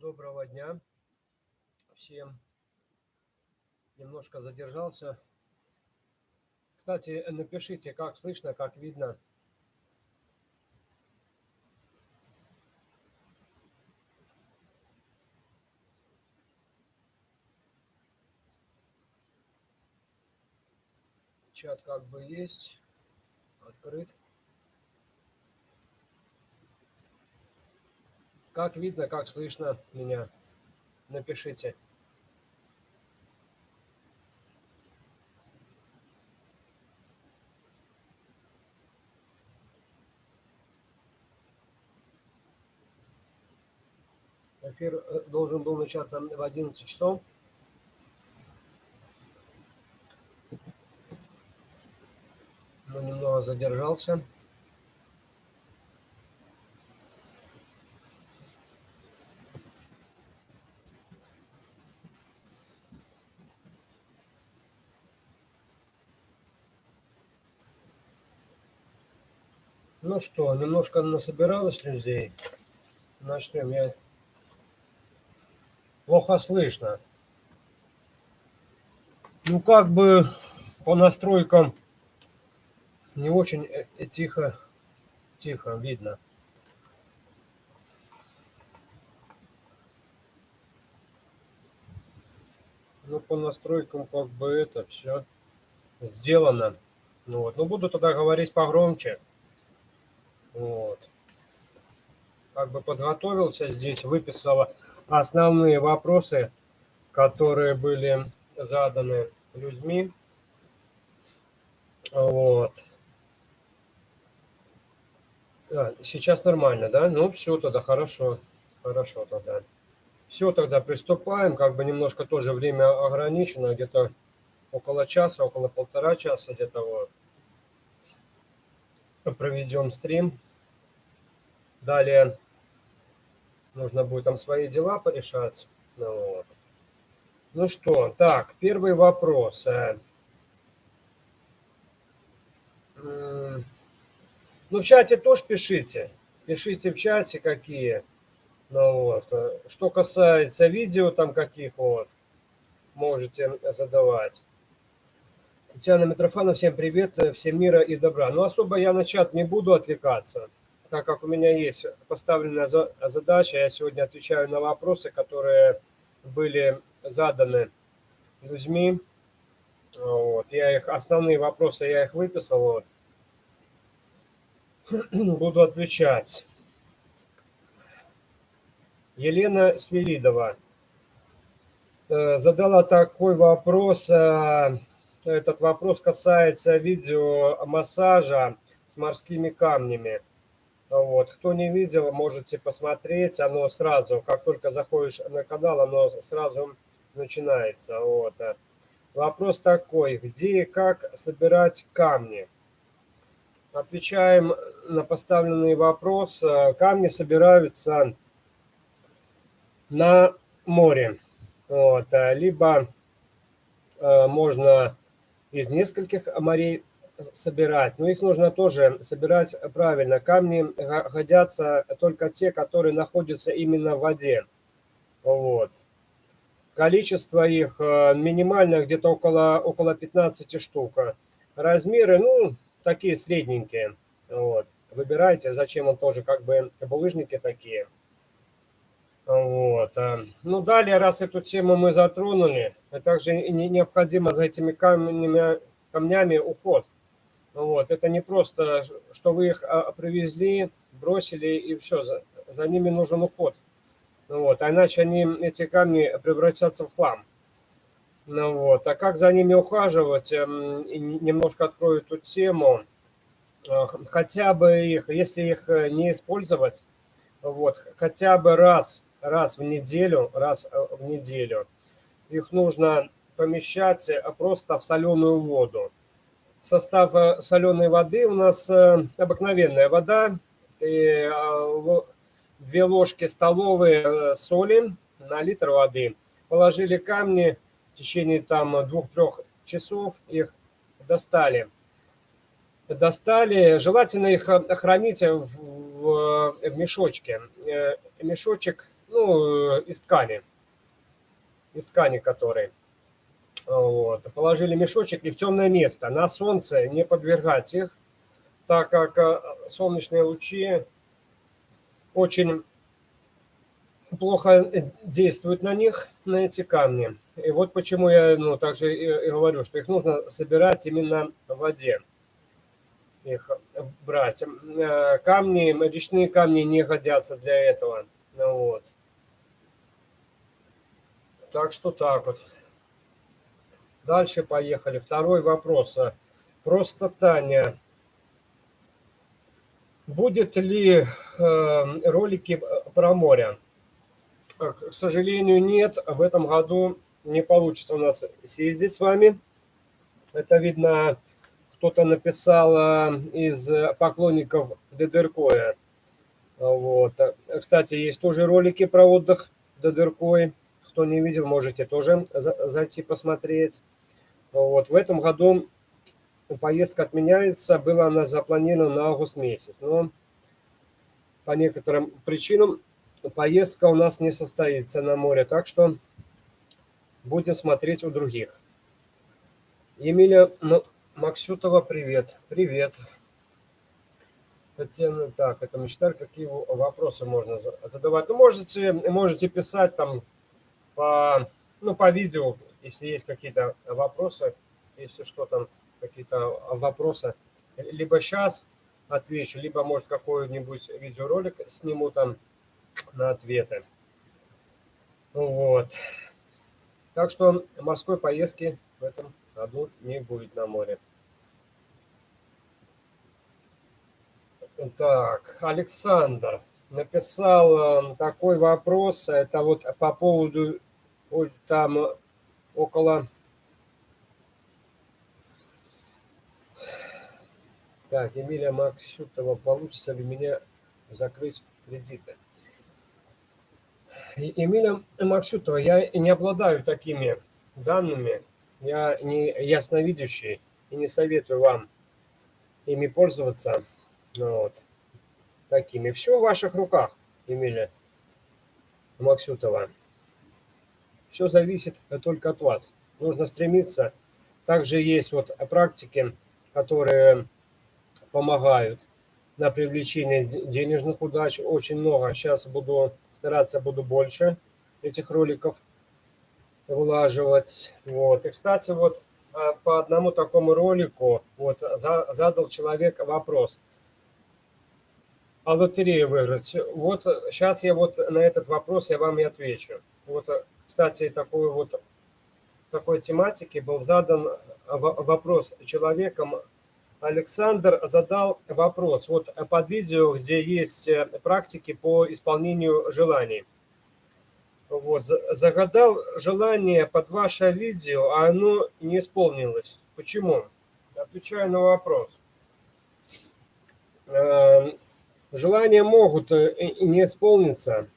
Доброго дня всем. Немножко задержался. Кстати, напишите, как слышно, как видно. Чат как бы есть, открыт. Как видно, как слышно меня? Напишите. Эфир э, должен был начаться в 11 часов. Но немного задержался. Ну что, немножко насобиралось людей. Начнем. Я плохо слышно. Ну, как бы по настройкам не очень э, э, тихо, тихо видно. Ну, по настройкам как бы это все сделано. Ну, вот. ну буду тогда говорить погромче. Вот. Как бы подготовился здесь, выписала основные вопросы, которые были заданы людьми. Вот. А, сейчас нормально, да? Ну, все тогда, хорошо. Хорошо тогда. Все, тогда приступаем. Как бы немножко тоже время ограничено, где-то около часа, около полтора часа где-то вот проведем стрим. Далее нужно будет там свои дела порешать. Ну, вот. ну что, так, первый вопрос. Э. Ну, в чате тоже пишите. Пишите в чате, какие. Ну вот. Что касается видео, там каких вот, можете задавать. Татьяна Митрофанова, всем привет, э, всем мира и добра. Но особо я на чат не буду отвлекаться, так как у меня есть поставленная задача. Я сегодня отвечаю на вопросы, которые были заданы людьми. Вот. Я их, основные вопросы я их выписал. Вот. Буду отвечать. Елена Свиридова э, задала такой вопрос э, этот вопрос касается видеомассажа с морскими камнями. Вот. Кто не видел, можете посмотреть. Оно сразу, как только заходишь на канал, оно сразу начинается. Вот. Вопрос такой, где и как собирать камни? Отвечаем на поставленный вопрос. Камни собираются на море. Вот. Либо э, можно из нескольких морей собирать. Но их нужно тоже собирать правильно. Камни годятся только те, которые находятся именно в воде. Вот. Количество их э, минимальное, где-то около, около 15 штук. Размеры, ну, такие средненькие. Вот. Выбирайте, зачем он тоже как бы булыжники такие. Вот. Э, ну, далее, раз эту тему мы затронули, также необходимо за этими камнями, камнями уход. Вот. Это не просто, что вы их а, привезли, бросили и все, за, за ними нужен уход. Вот. А иначе они, эти камни превратятся в хлам. Ну, вот. А как за ними ухаживать, эм, немножко открою эту тему. Э, хотя бы их, если их э, не использовать, вот, хотя бы раз раз в неделю, раз э, в неделю. Их нужно помещать э, просто в соленую воду. Состав э, соленой воды у нас обыкновенная вода, и две ложки столовые соли на литр воды. Положили камни в течение там двух-трех часов, их достали. Достали, желательно их хранить в, в, в мешочке. Мешочек ну, из ткани, из ткани которой. Вот. Положили мешочек и в темное место. На солнце не подвергать их, так как э, солнечные лучи очень плохо действуют на них, на эти камни. И вот почему я ну, также и, и говорю, что их нужно собирать именно в воде. Их брать. Э, камни, речные камни не годятся для этого. Ну, вот. Так что так вот. Дальше поехали. Второй вопрос. Просто Таня. Будет ли э, ролики про море? К сожалению, нет. В этом году не получится у нас съездить с вами. Это видно, кто-то написал э, из поклонников Дедеркоя. Вот. Кстати, есть тоже ролики про отдых Дедеркой. Кто не видел, можете тоже зайти посмотреть. Вот. В этом году поездка отменяется. Была она запланирована на август месяц. Но по некоторым причинам поездка у нас не состоится на море. Так что будем смотреть у других. Емеля Максютова, привет. Привет. Татьяна, так, это мечтарь, какие вопросы можно задавать? Ну, можете, можете писать там по, ну, по видео, если есть какие-то вопросы, если что там, какие-то вопросы. Либо сейчас отвечу, либо, может, какой-нибудь видеоролик сниму там на ответы. Вот. Так что морской поездки в этом году не будет на море. Так, Александр написал такой вопрос. Это вот по поводу там около... Так, Эмилия Максютова, получится ли меня закрыть кредиты? Эмилия Максютова, я не обладаю такими данными, я не ясновидящий и не советую вам ими пользоваться. Ну вот. Такими. Все в ваших руках, Эмилия Максютова. Все зависит только от вас. Нужно стремиться. Также есть вот практики, которые помогают на привлечение денежных удач. Очень много. Сейчас буду стараться, буду больше этих роликов вылаживать. Вот. И, кстати, вот а, по одному такому ролику вот задал человек вопрос. А лотерею выиграть? Вот сейчас я вот на этот вопрос я вам и отвечу. Вот кстати, такой вот такой тематики был задан вопрос человеком. Александр задал вопрос. Вот под видео, где есть э, практики по исполнению желаний. Вот, загадал желание под ваше видео, а оно не исполнилось. Почему? Отвечаю на вопрос. Желания могут э, не исполниться,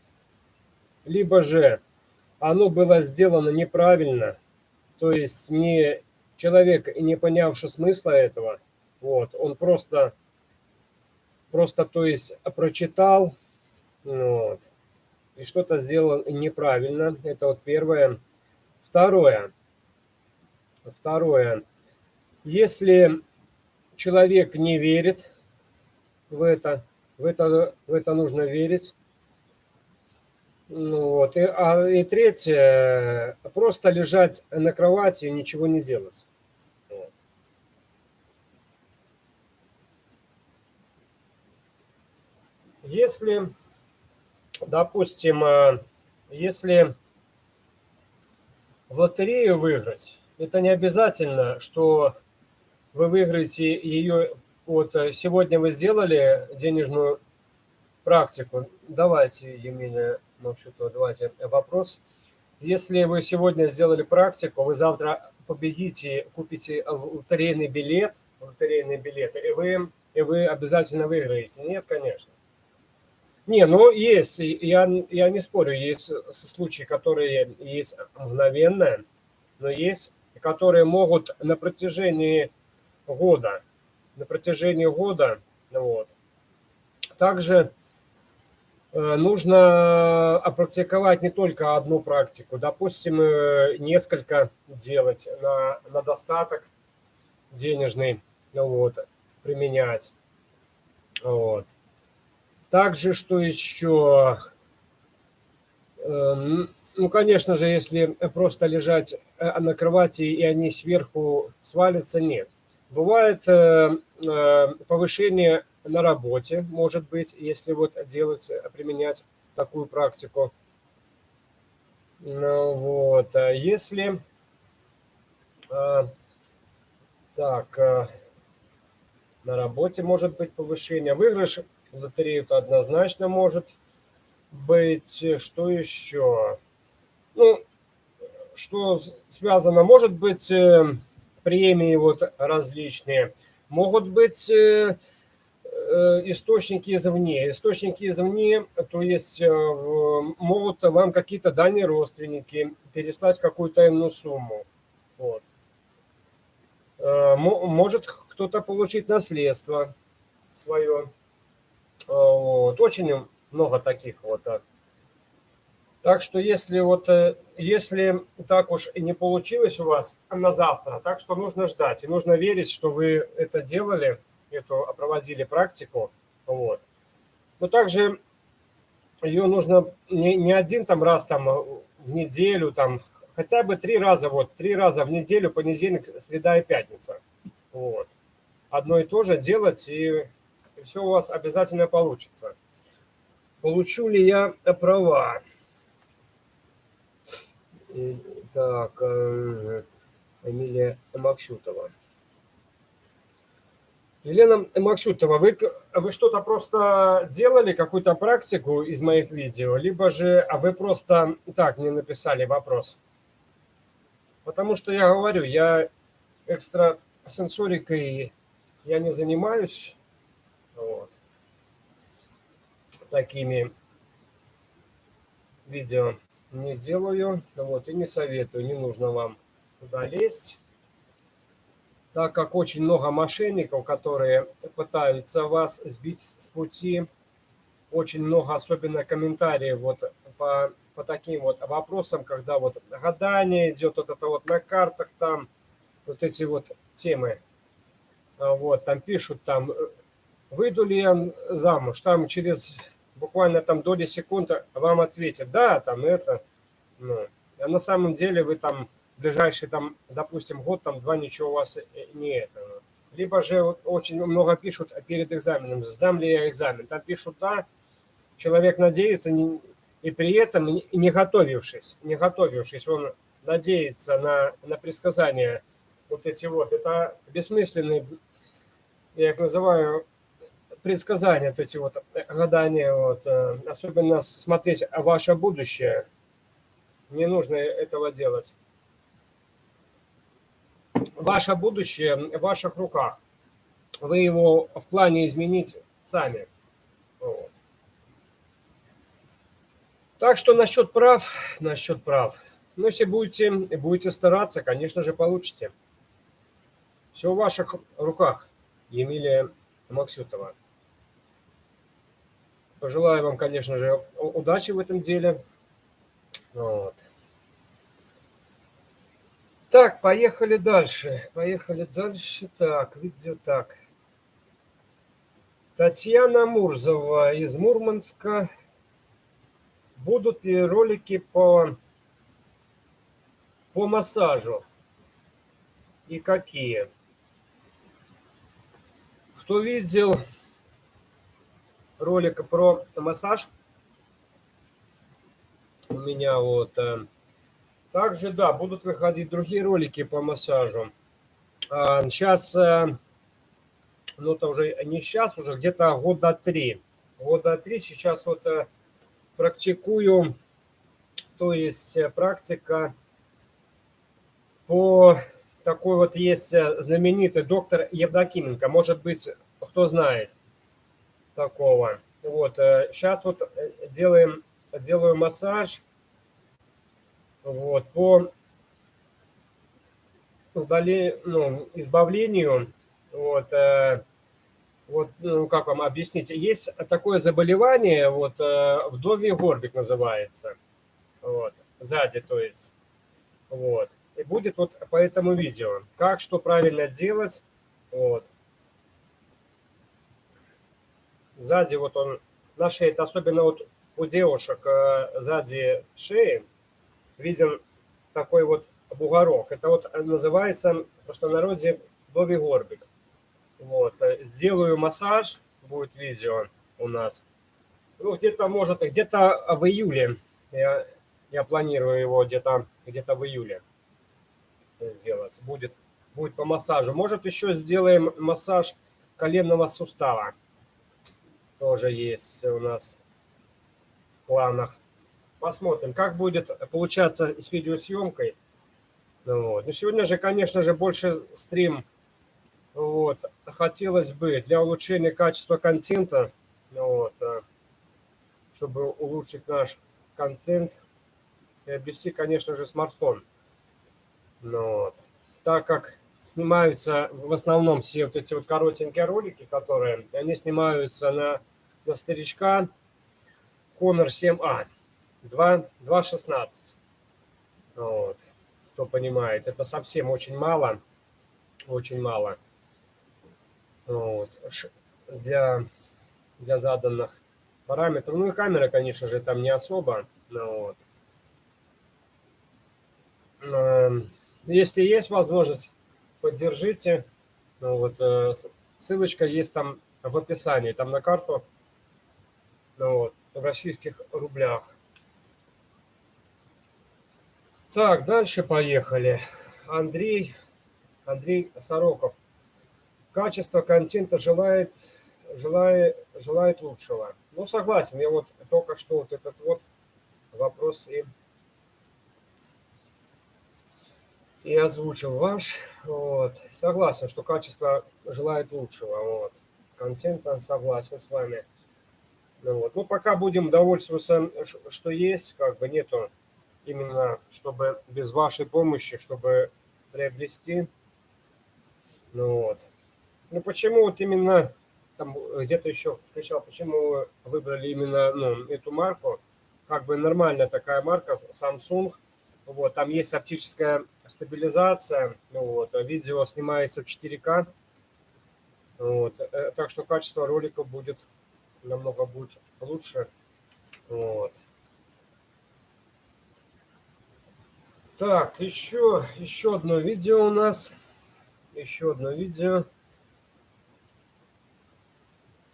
либо же оно было сделано неправильно, то есть не человек, не понявший смысла этого, вот, он просто, просто, то есть, прочитал, вот, и что-то сделал неправильно, это вот первое. Второе, второе, если человек не верит в это, в это, в это нужно верить, ну вот. И, а, и третье, просто лежать на кровати и ничего не делать. Если, допустим, э, если в лотерею выиграть, это не обязательно, что вы выиграете ее, вот э, сегодня вы сделали денежную практику. Давайте, ну, вообще-то давайте вопрос. Если вы сегодня сделали практику, вы завтра победите, купите лотерейный билет, лотерейный билет, и вы, и вы обязательно выиграете. Нет, конечно. Не, ну есть, я, я не спорю, есть случаи, которые есть мгновенные, но есть, которые могут на протяжении года, на протяжении года, вот. Также Э, нужно опрактиковать не только одну практику, допустим, э, несколько делать на, на достаток денежный, вот, применять. Вот. Также, что еще? Эм, ну, конечно же, если просто лежать э, на кровати и они сверху свалятся, нет. Бывает повышение на работе, может быть, если вот делать, применять такую практику. Ну, вот, а если... А, так, на работе может быть повышение. Выигрыш в лотерею то однозначно может быть. Что еще? Ну, что связано? Может быть, э, премии вот различные. Могут быть э, Э, источники извне. Источники извне, то есть э, могут вам какие-то дальние родственники переслать какую-то иную сумму. Вот. Может кто-то получить наследство свое. Вот. Очень много таких вот. Так что если вот, если так уж и не получилось у вас на завтра, так что нужно ждать. И нужно верить, что вы это делали, эту проводили практику. Вот. Но также ее нужно не, не один там раз там в неделю, там хотя бы три раза, вот три раза в неделю, понедельник, среда и пятница. Вот. Одно и то же делать, и, и все у вас обязательно получится. Получу ли я права? Так, э, Эмилия Максютова. Елена Максютова, вы, вы что-то просто делали, какую-то практику из моих видео, либо же а вы просто так не написали вопрос? Потому что я говорю, я экстрасенсорикой я не занимаюсь вот, такими видео не делаю, вот, и не советую, не нужно вам туда лезть. Так как очень много мошенников, которые пытаются вас сбить с пути, очень много, особенно комментариев вот по, по таким вот вопросам, когда вот гадание идет, вот это вот на картах там, вот эти вот темы, а вот, там пишут там, выйду ли я замуж, там через буквально там доли секунды вам ответят, да, там это, ну, а на самом деле вы там ближайший там, допустим, год, там два ничего у вас не это. Либо же очень много пишут перед экзаменом, сдам ли я экзамен. Там пишут да, человек надеется, и при этом не готовившись, не готовившись, он надеется на, на предсказания вот эти вот. Это бессмысленные, я их называю, предсказания, вот эти вот гадания, вот, э, особенно смотреть ваше будущее. Не нужно этого делать ваше будущее в ваших руках. Вы его в плане изменить сами. Вот. Так что насчет прав, насчет прав. Но если будете, будете стараться, конечно же, получите. Все в ваших руках, Емелия Максютова. Пожелаю вам, конечно же, удачи в этом деле. Вот. Так, поехали дальше. Поехали дальше. Так, видео так. Татьяна Мурзова из Мурманска. Будут ли ролики по, по массажу? И какие? Кто видел ролик про массаж? У меня вот э, также, да, будут выходить другие ролики по массажу. Сейчас, а, э, ну это уже не сейчас, уже где-то года три. Года три сейчас вот э, практикую, то есть практика по такой вот есть знаменитый доктор Евдокименко. Может быть, кто знает такого. Вот, сейчас вот делаем, делаю массаж. Вот, по удали, ну, избавлению, вот, э, вот ну, как вам объяснить, есть такое заболевание, вот, вдовий горбик называется, вот, сзади, то есть, вот, и будет вот по этому видео, как, что правильно делать, вот, сзади вот он на шее, это особенно вот у девушек э, сзади шеи виден такой вот бугорок. Это вот называется в простонародье Бови Горбик. Вот. Э, сделаю массаж, будет видео у нас. Ну, где-то, может, где-то в июле. Я, я планирую его где-то где, -то, в июле сделать. Будет, будет по массажу. Может, еще сделаем массаж коленного сустава тоже есть у нас в планах. Посмотрим, как будет получаться с видеосъемкой. Ну вот. Но сегодня же, конечно же, больше стрим. Вот. Хотелось бы для улучшения качества контента, ну вот, а, чтобы улучшить наш контент, приобрести, конечно же, смартфон. Ну вот. Так как снимаются в основном все вот эти вот коротенькие ролики, которые, они снимаются на на старичка Honor 7A 2.16. Вот. Кто понимает, это совсем очень мало. Очень мало. Вот. Для, для заданных параметров. Ну и камера, конечно же, там не особо. Ну, вот. Эм, если есть возможность, поддержите. Ну, вот, э, ссылочка есть там в описании. Там на карту вот, в российских рублях. Так, дальше поехали. Андрей, Андрей Сороков. Качество контента желает, желает, желает лучшего. Ну, согласен, я вот только что вот этот вот вопрос и, и озвучил ваш. Вот. Согласен, что качество желает лучшего. Вот. Контента согласен с вами. Ну, вот. ну, пока будем довольствоваться, что есть, как бы нету именно, чтобы без вашей помощи, чтобы приобрести. Ну вот. Ну почему вот именно, там где-то еще встречал, почему вы выбрали именно ну, эту марку? Как бы нормальная такая марка, Samsung. Вот, там есть оптическая стабилизация, ну, вот, видео снимается в 4К. Вот, э, так что качество ролика будет намного будет лучше. Вот. Так, еще, еще одно видео у нас. Еще одно видео.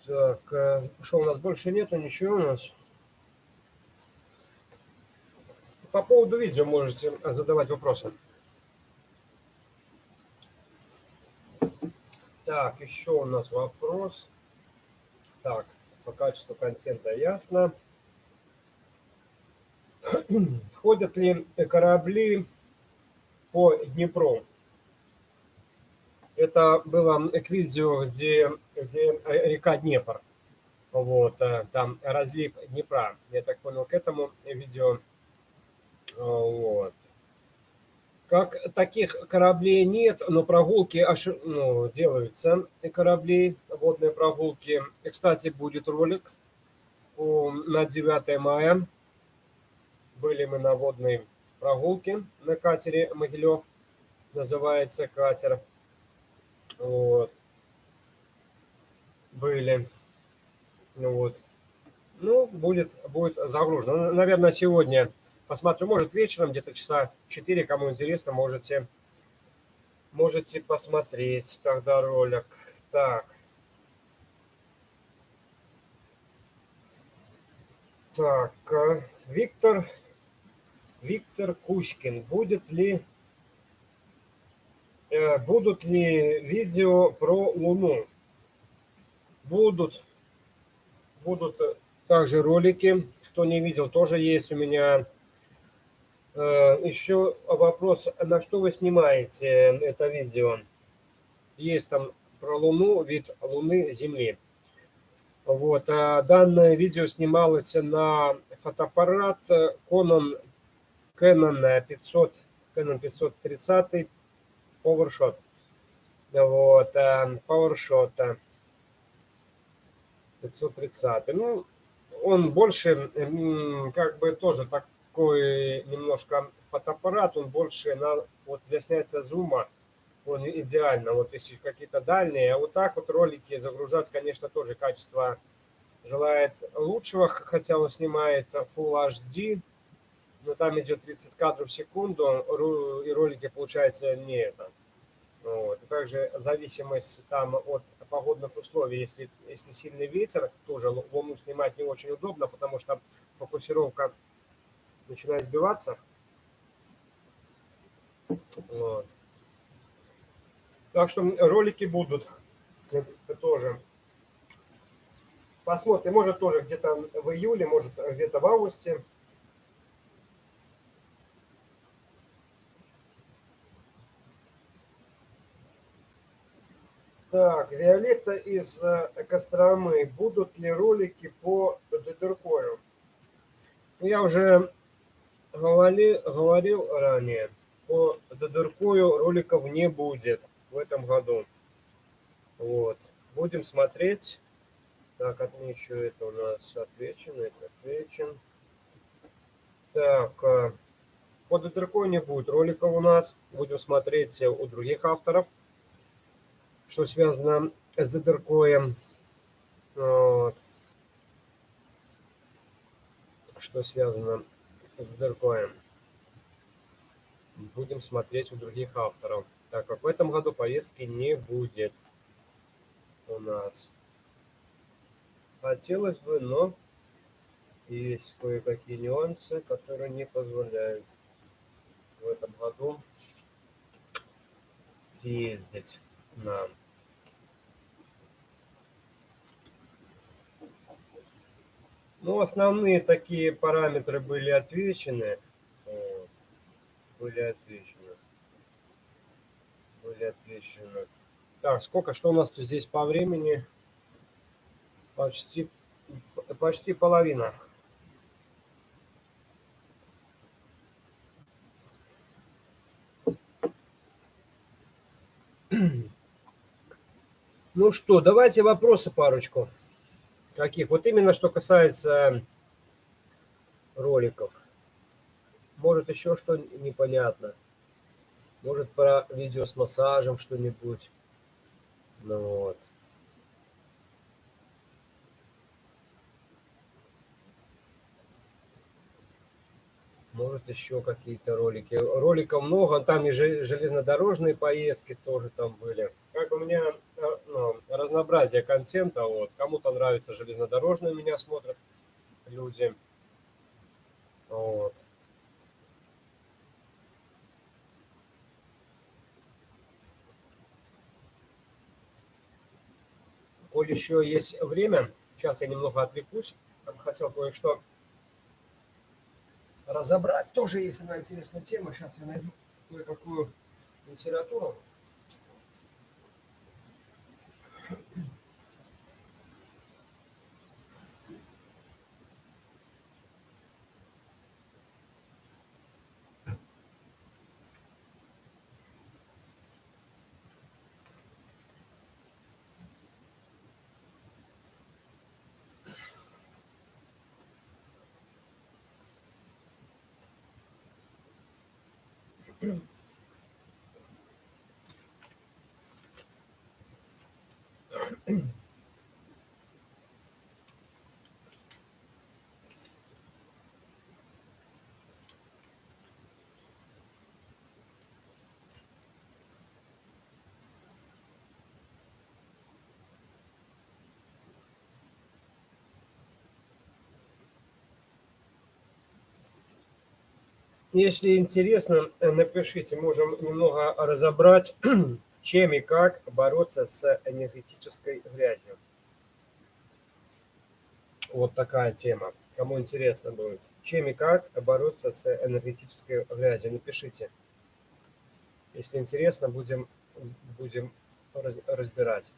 Так, э, что у нас больше нету, ничего у нас. По поводу видео можете задавать вопросы. Так, еще у нас вопрос. Так, по качеству контента ясно. Ходят ли корабли по Днепру? Это было к видео, где, где река Днепр. Вот, э, там разлив Днепра. Я так понял, к этому видео. Вот. Как таких кораблей нет, но прогулки ну, делаются, кораблей, водные прогулки. И, кстати, будет ролик на 9 мая. Были мы на водной прогулке на катере Могилев. Называется катер. Вот. Были. Ну вот. Ну, будет, будет загружено. Наверное, сегодня Посмотрю, может, вечером, где-то часа 4, кому интересно, можете, можете посмотреть тогда ролик. Так. Так, э, Виктор, Виктор Кучкин. Будет ли, э, будут ли видео про Луну? Будут. Будут также ролики. Кто не видел, тоже есть у меня Э, Еще вопрос, на что вы снимаете это видео? Есть там про Луну, вид Луны, Земли. Вот, а данное видео снималось на фотоаппарат Canon, Canon 500, Canon 530 PowerShot. Вот, PowerShot. 530. Ну, он больше, как бы тоже такой немножко фотоаппарат, он больше на, вот для снятия зума, он идеально, вот если какие-то дальние, а вот так вот ролики загружать, конечно, тоже качество желает лучшего, хотя он снимает Full HD, но там идет 30 кадров в секунду, и ролики получается не это. Вот. также зависимость там от погодных условий, если, если сильный ветер, тоже луну снимать не очень удобно, потому что фокусировка начинает сбиваться. Вот. Так что ролики будут тоже. Посмотрим, может тоже где-то в июле, может где-то в августе. Так, Виолетта из э, Костромы. Будут ли ролики по Дедеркою? Ну, я уже говорил, ранее, по Дедеркою роликов не будет в этом году. Вот. Будем смотреть. Так, отмечу, это у нас отвечено, это отвечен. Так, э, по Дедеркою не будет роликов у нас. Будем смотреть у других авторов что связано с ДДРКоем. Вот. Что связано с ДДРКоем. Будем смотреть у других авторов. Так как в этом году поездки не будет у нас. Хотелось бы, но есть кое-какие нюансы, которые не позволяют в этом году съездить нам. Ну, основные такие параметры были отвечены. Были отвечены. Были отвечены. Так, сколько, что у нас тут здесь по времени? Почти, почти половина. Ну что, давайте вопросы парочку. Каких? Вот именно что касается роликов. Может еще что непонятно. Может про видео с массажем что-нибудь. Ну вот. Может еще какие-то ролики. Роликов много, там и железнодорожные поездки тоже там были. Как у меня ну, разнообразие контента. Вот. Кому-то нравится железнодорожные меня смотрят люди. Вот. Коль еще есть время, сейчас я немного отвлекусь. Хотел кое-что разобрать. Тоже есть одна интересная тема. Сейчас я найду кое-какую литературу. Mm-hmm. Если интересно, э, напишите, можем немного разобрать, чем и как бороться с энергетической грязью. Вот такая тема. Кому интересно будет. Чем и как бороться с энергетической грязью, напишите. Если интересно, будем, будем разбирать.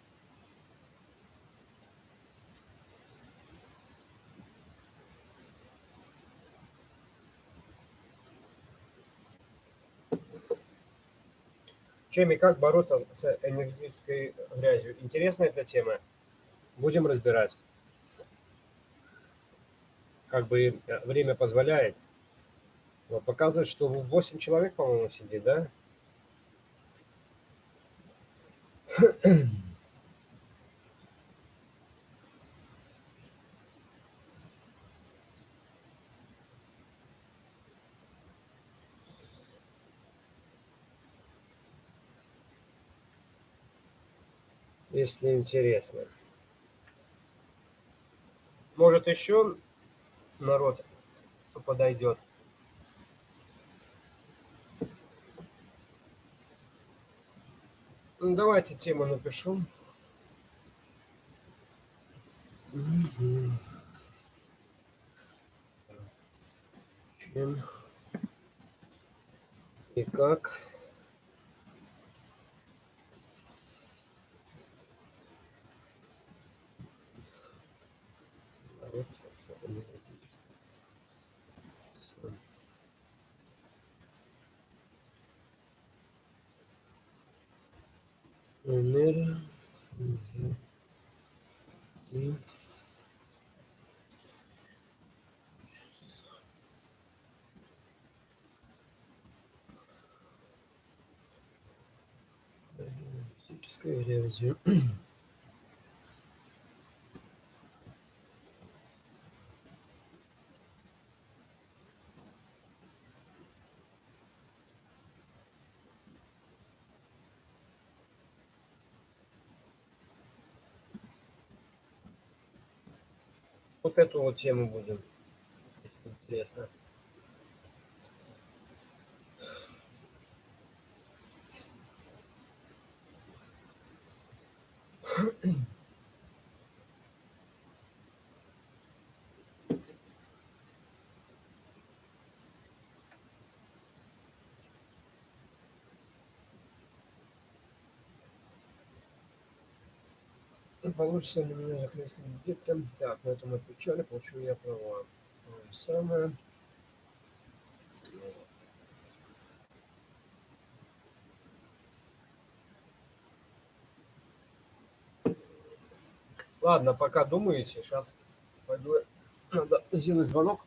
Чем и как бороться с энергетической грязью? Интересная эта тема. Будем разбирать. Как бы э, время позволяет. Вот показывает, что 8 человек, по-моему, сидит, да? Если интересно. Может, еще народ подойдет. Ну, давайте тему напишу. И как бороться с энергетическим физической грязью. Вот эту вот тему будем. Интересно. Получится ли меня закрыть кредитом? Так, на этом отвечали, получу я права. То самое. Ладно, пока думаете, сейчас пойду, надо сделать звонок.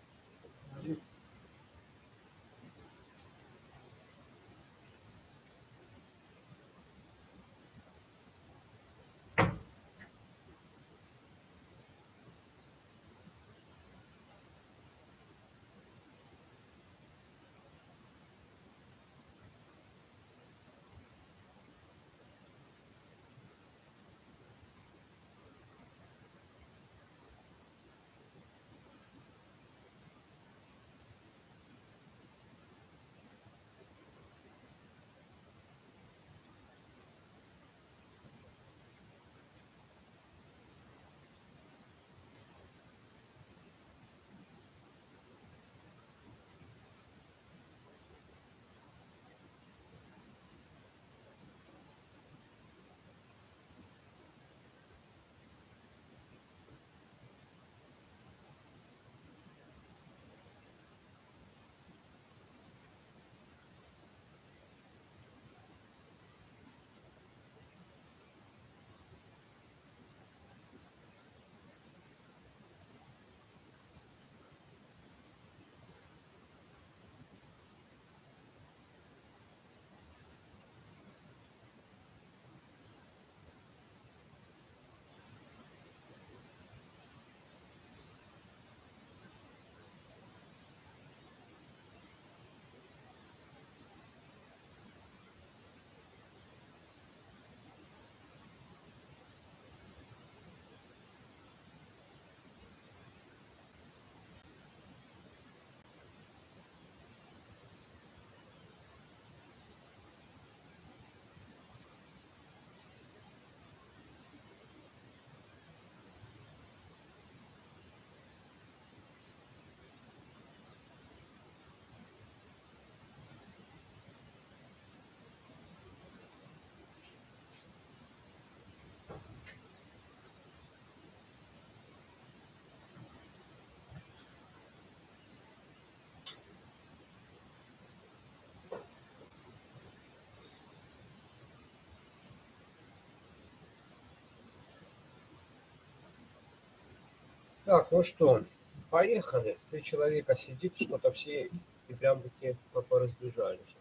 Так, ну что, поехали. Три человека сидит, что-то все и прям таки поразбежались.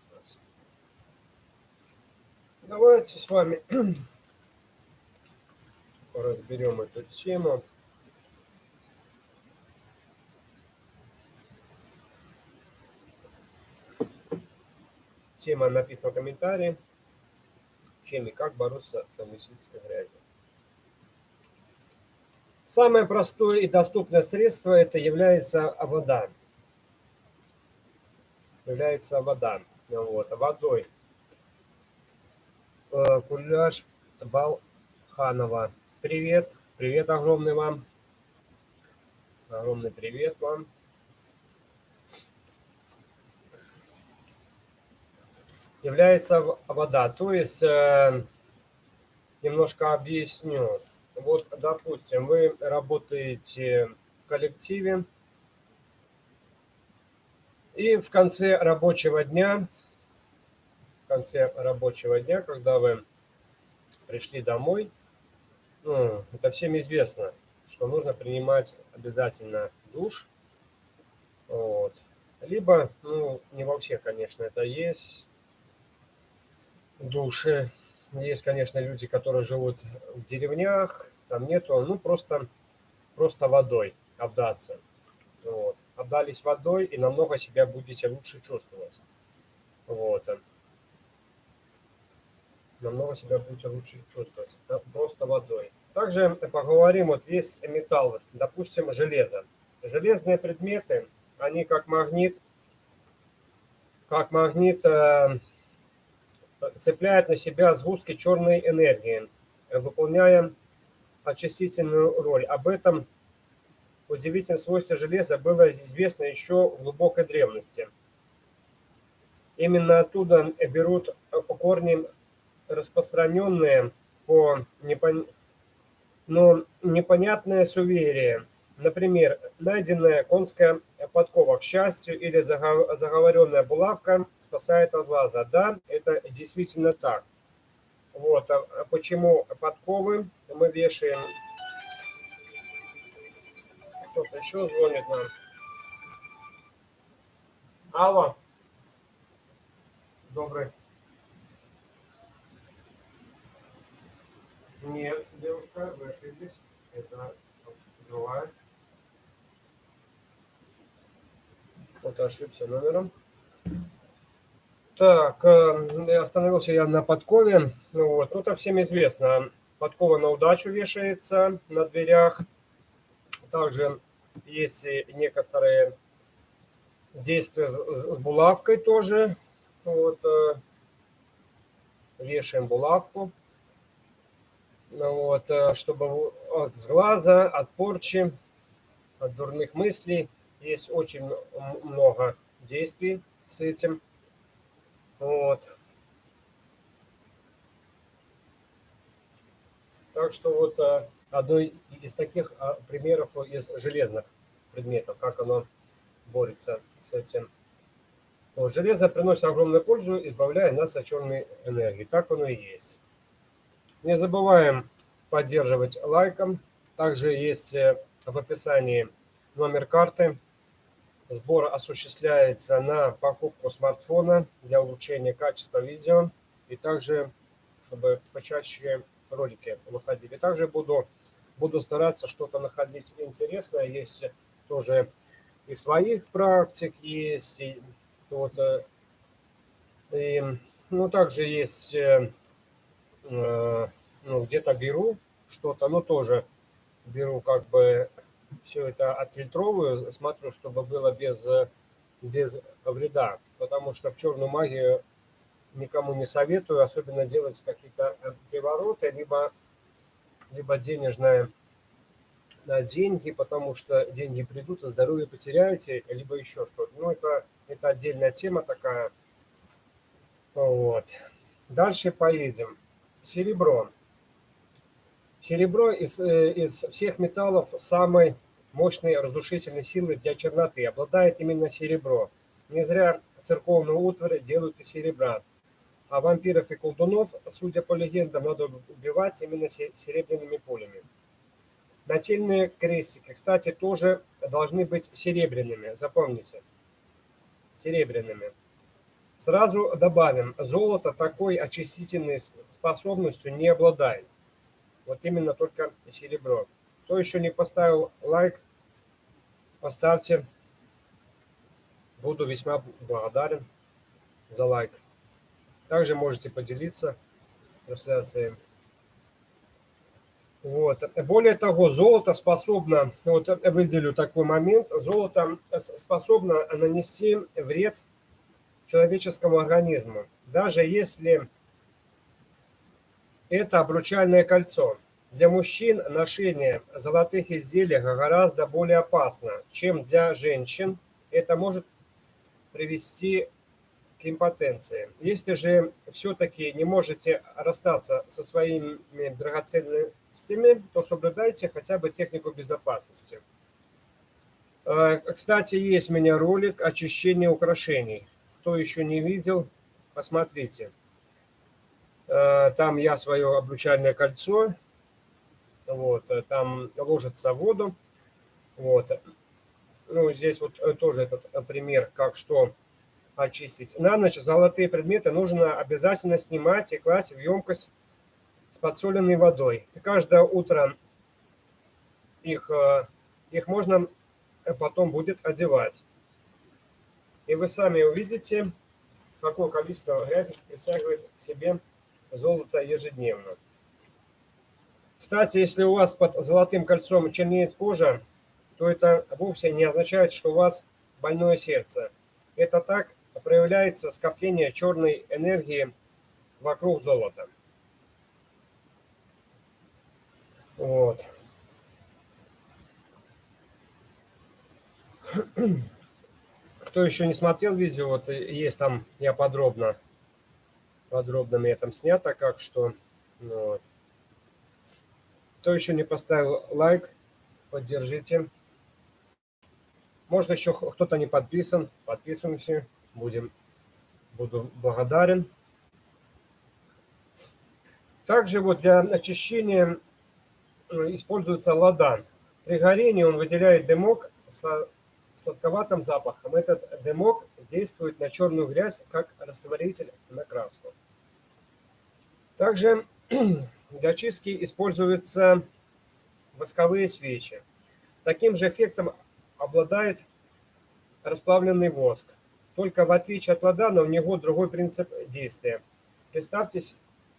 Давайте с вами разберем эту тему. Тема написана в комментарии. Чем и как бороться с амнистической грязью. Самое простое и доступное средство это является вода. Является вода. Вот, водой. Э, Куляш Балханова. Привет. Привет огромный вам. Огромный привет вам. является вода. То есть, э, немножко объясню. Вот, допустим, вы работаете в коллективе, и в конце рабочего дня, в конце рабочего дня, когда вы пришли домой, ну, это всем известно, что нужно принимать обязательно душ. Вот. Либо, ну, не во всех, конечно, это есть, души. Есть, конечно, люди, которые живут в деревнях, там нету, ну, просто, просто водой обдаться. Вот. Обдались водой и намного себя будете лучше чувствовать. Вот. Намного себя будете лучше чувствовать. Просто водой. Также поговорим, вот есть металл, допустим, железо. Железные предметы, они как магнит, как магнит э, цепляет на себя сгустки черной энергии, выполняя очистительную роль. Об этом удивительном свойстве железа было известно еще в глубокой древности. Именно оттуда берут корни распространенные по непон... но непонятное суеверие. Например, найденная конская подкова, к счастью, или заговоренная булавка спасает от глаза. Да, это действительно так. Вот, а почему подковы мы вешаем? Кто-то еще звонит нам. Алло. Добрый. Нет, девушка, вы ошиблись. Это другая. Вот ошибся номером. Так, э, остановился я на подкове. Ну вот, ну, это всем известно. Подкова на удачу вешается на дверях. Также есть некоторые действия с, булавкой тоже. Вот, э, вешаем булавку. Ну вот, э, чтобы от сглаза, от порчи, от дурных мыслей есть очень много действий с этим. Вот. Так что вот э, одно из таких а, примеров из железных предметов, как оно борется с этим. Вот, железо приносит огромную пользу, избавляя нас от черной энергии. Так оно и есть. Не забываем поддерживать лайком. Также есть э, в описании номер карты Сбор осуществляется на покупку смартфона для улучшения качества видео и также, чтобы почаще ролики выходили. Также буду, буду стараться что-то находить интересное. Есть тоже и своих практик, есть и, вот, э, и, ну, также есть, э, э, ну, где-то беру что-то, но тоже беру как бы все это отфильтровываю, смотрю, чтобы было без, без вреда, потому что в черную магию никому не советую, особенно делать какие-то привороты, либо, либо денежное на деньги, потому что деньги придут, а здоровье потеряете, либо еще что-то. Ну, это, это отдельная тема такая. Вот. Дальше поедем. Серебро. Серебро из, э, из всех металлов самой мощной разрушительной силы для черноты. Обладает именно серебро. Не зря церковную утварь делают из серебра. А вампиров и колдунов, судя по легендам, надо убивать именно серебряными пулями. Нательные крестики, кстати, тоже должны быть серебряными, запомните, серебряными. Сразу добавим, золото такой очистительной способностью не обладает. Вот именно только серебро. Кто еще не поставил лайк, поставьте. Буду весьма благодарен за лайк. Также можете поделиться трансляцией. Вот. Более того, золото способно, вот выделю такой момент, золото способно нанести вред человеческому организму. Даже если это обручальное кольцо. Для мужчин ношение золотых изделий гораздо более опасно, чем для женщин. Это может привести к импотенции. Если же все-таки не можете расстаться со своими драгоценностями, то соблюдайте хотя бы технику безопасности. Э, кстати, есть у меня ролик очищения украшений. Кто еще не видел, посмотрите. Э, там я свое обручальное кольцо, вот, э, там ложится в воду, вот. Ну, здесь вот э, тоже этот пример, как что очистить. На ночь золотые предметы нужно обязательно снимать и класть в емкость с подсоленной водой. Каждое утро их, их можно потом будет одевать. И вы сами увидите, какое количество грязи притягивает к себе золото ежедневно. Кстати, если у вас под золотым кольцом чернеет кожа, то это вовсе не означает, что у вас больное сердце. Это так проявляется скопление черной энергии вокруг золота. Вот. Кто еще не смотрел видео, вот есть там, я подробно, подробно мне там снято, как что. Ну, вот. Кто еще не поставил лайк, поддержите. Может, еще кто-то не подписан, подписываемся, будем, буду благодарен. Также вот для очищения используется ладан. При горении он выделяет дымок со сладковатым запахом. Этот дымок действует на черную грязь как растворитель на краску. Также для чистки используются восковые свечи. Таким же эффектом обладает расплавленный воск. Только в отличие от ладана у него другой принцип действия. Представьте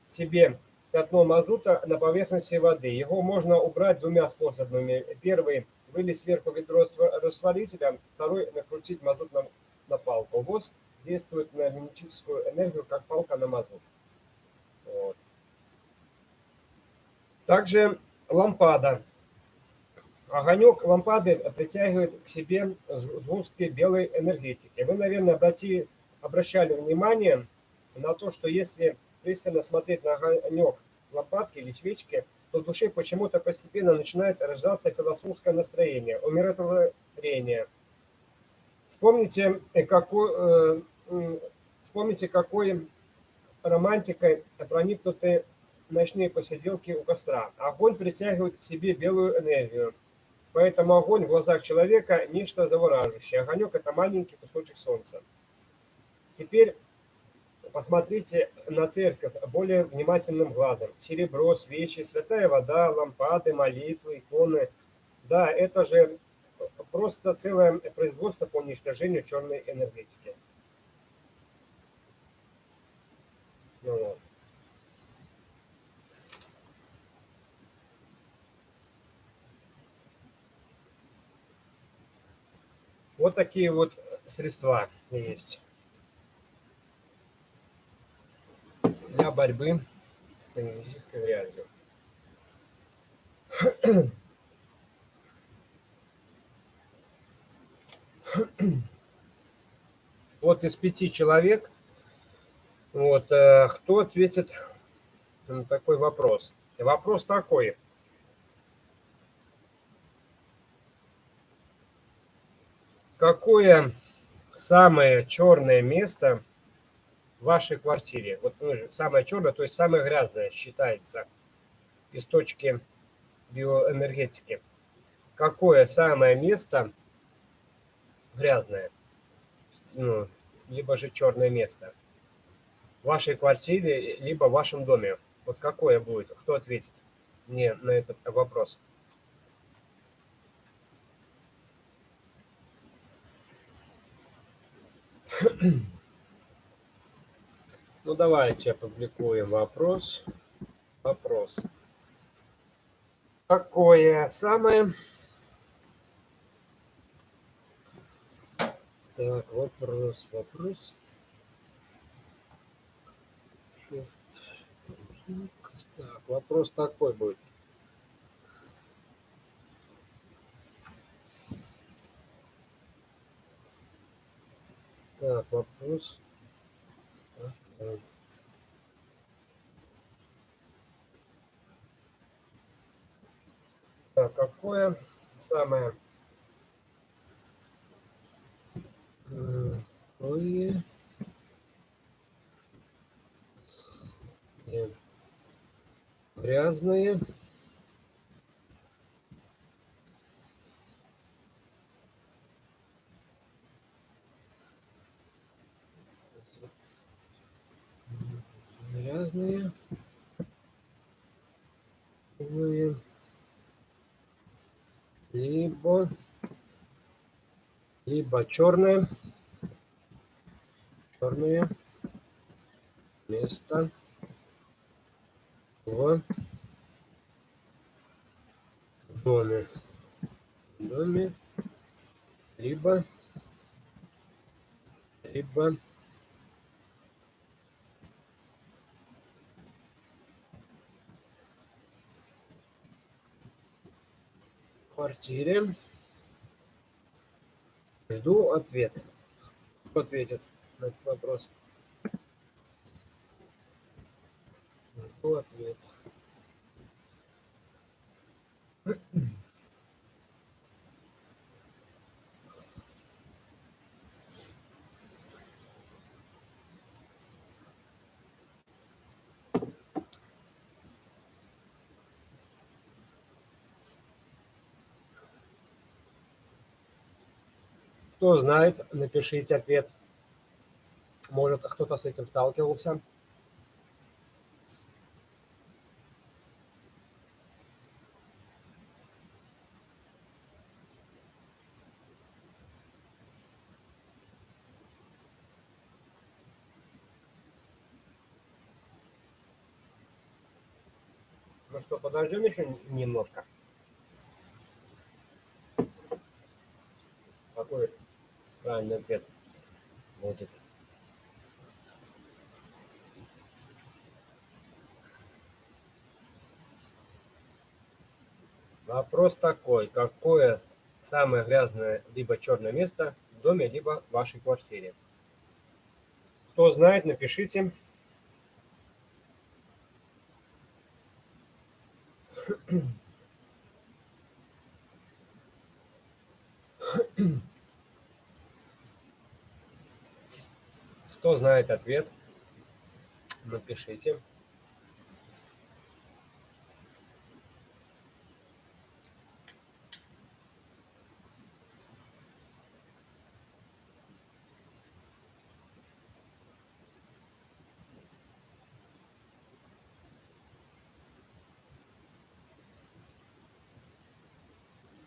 себе пятно мазута на поверхности воды. Его можно убрать двумя способами. Первый вылить сверху ведро растворителя, второй накрутить мазут на, на палку. Воск действует на кинетическую энергию, как палка на мазут. Также лампада. Огонек лампады притягивает к себе сгустки белой энергетики. Вы, наверное, обрати, обращали внимание на то, что если пристально смотреть на огонек лампадки или свечки, то в душе почему-то постепенно начинает рождаться философское настроение, умиротворение. Вспомните, э, какой, э, вспомните, какой романтикой проникнуты ночные посиделки у костра. Огонь притягивает к себе белую энергию. Поэтому огонь в глазах человека – нечто завораживающее. Огонек – это маленький кусочек солнца. Теперь Посмотрите на церковь более внимательным глазом. Серебро, свечи, святая вода, лампады, молитвы, иконы. Да, это же просто целое производство по уничтожению черной энергетики. Ну, вот. Вот такие вот средства есть. для борьбы с энергетической грязью. Вот из пяти человек, вот, э, кто ответит на такой вопрос? Вопрос такой. Какое самое черное место – вашей квартире. Вот ну, самое черное, то есть самое грязное считается из точки биоэнергетики. какое самое место грязное, ну, либо же черное место в вашей квартире, либо в вашем доме. Вот какое будет? Кто ответит мне на этот вопрос? Ну, давайте опубликуем вопрос. Вопрос. Какое самое... Так, вопрос, вопрос. Так, вопрос такой будет. Так, вопрос. Так, так какое самое какое грязные грязные либо либо черное черное место. В доме. Доме. Либо либо квартире. Жду ответ. Кто ответит на этот вопрос? Жду ответ. Кто знает, напишите ответ. Может, кто-то с этим сталкивался. Ну что, подождем еще немножко. Какой правильный ответ будет. Вопрос такой, какое самое грязное либо черное место в доме, либо в вашей квартире? Кто знает, напишите. Кто знает ответ, напишите.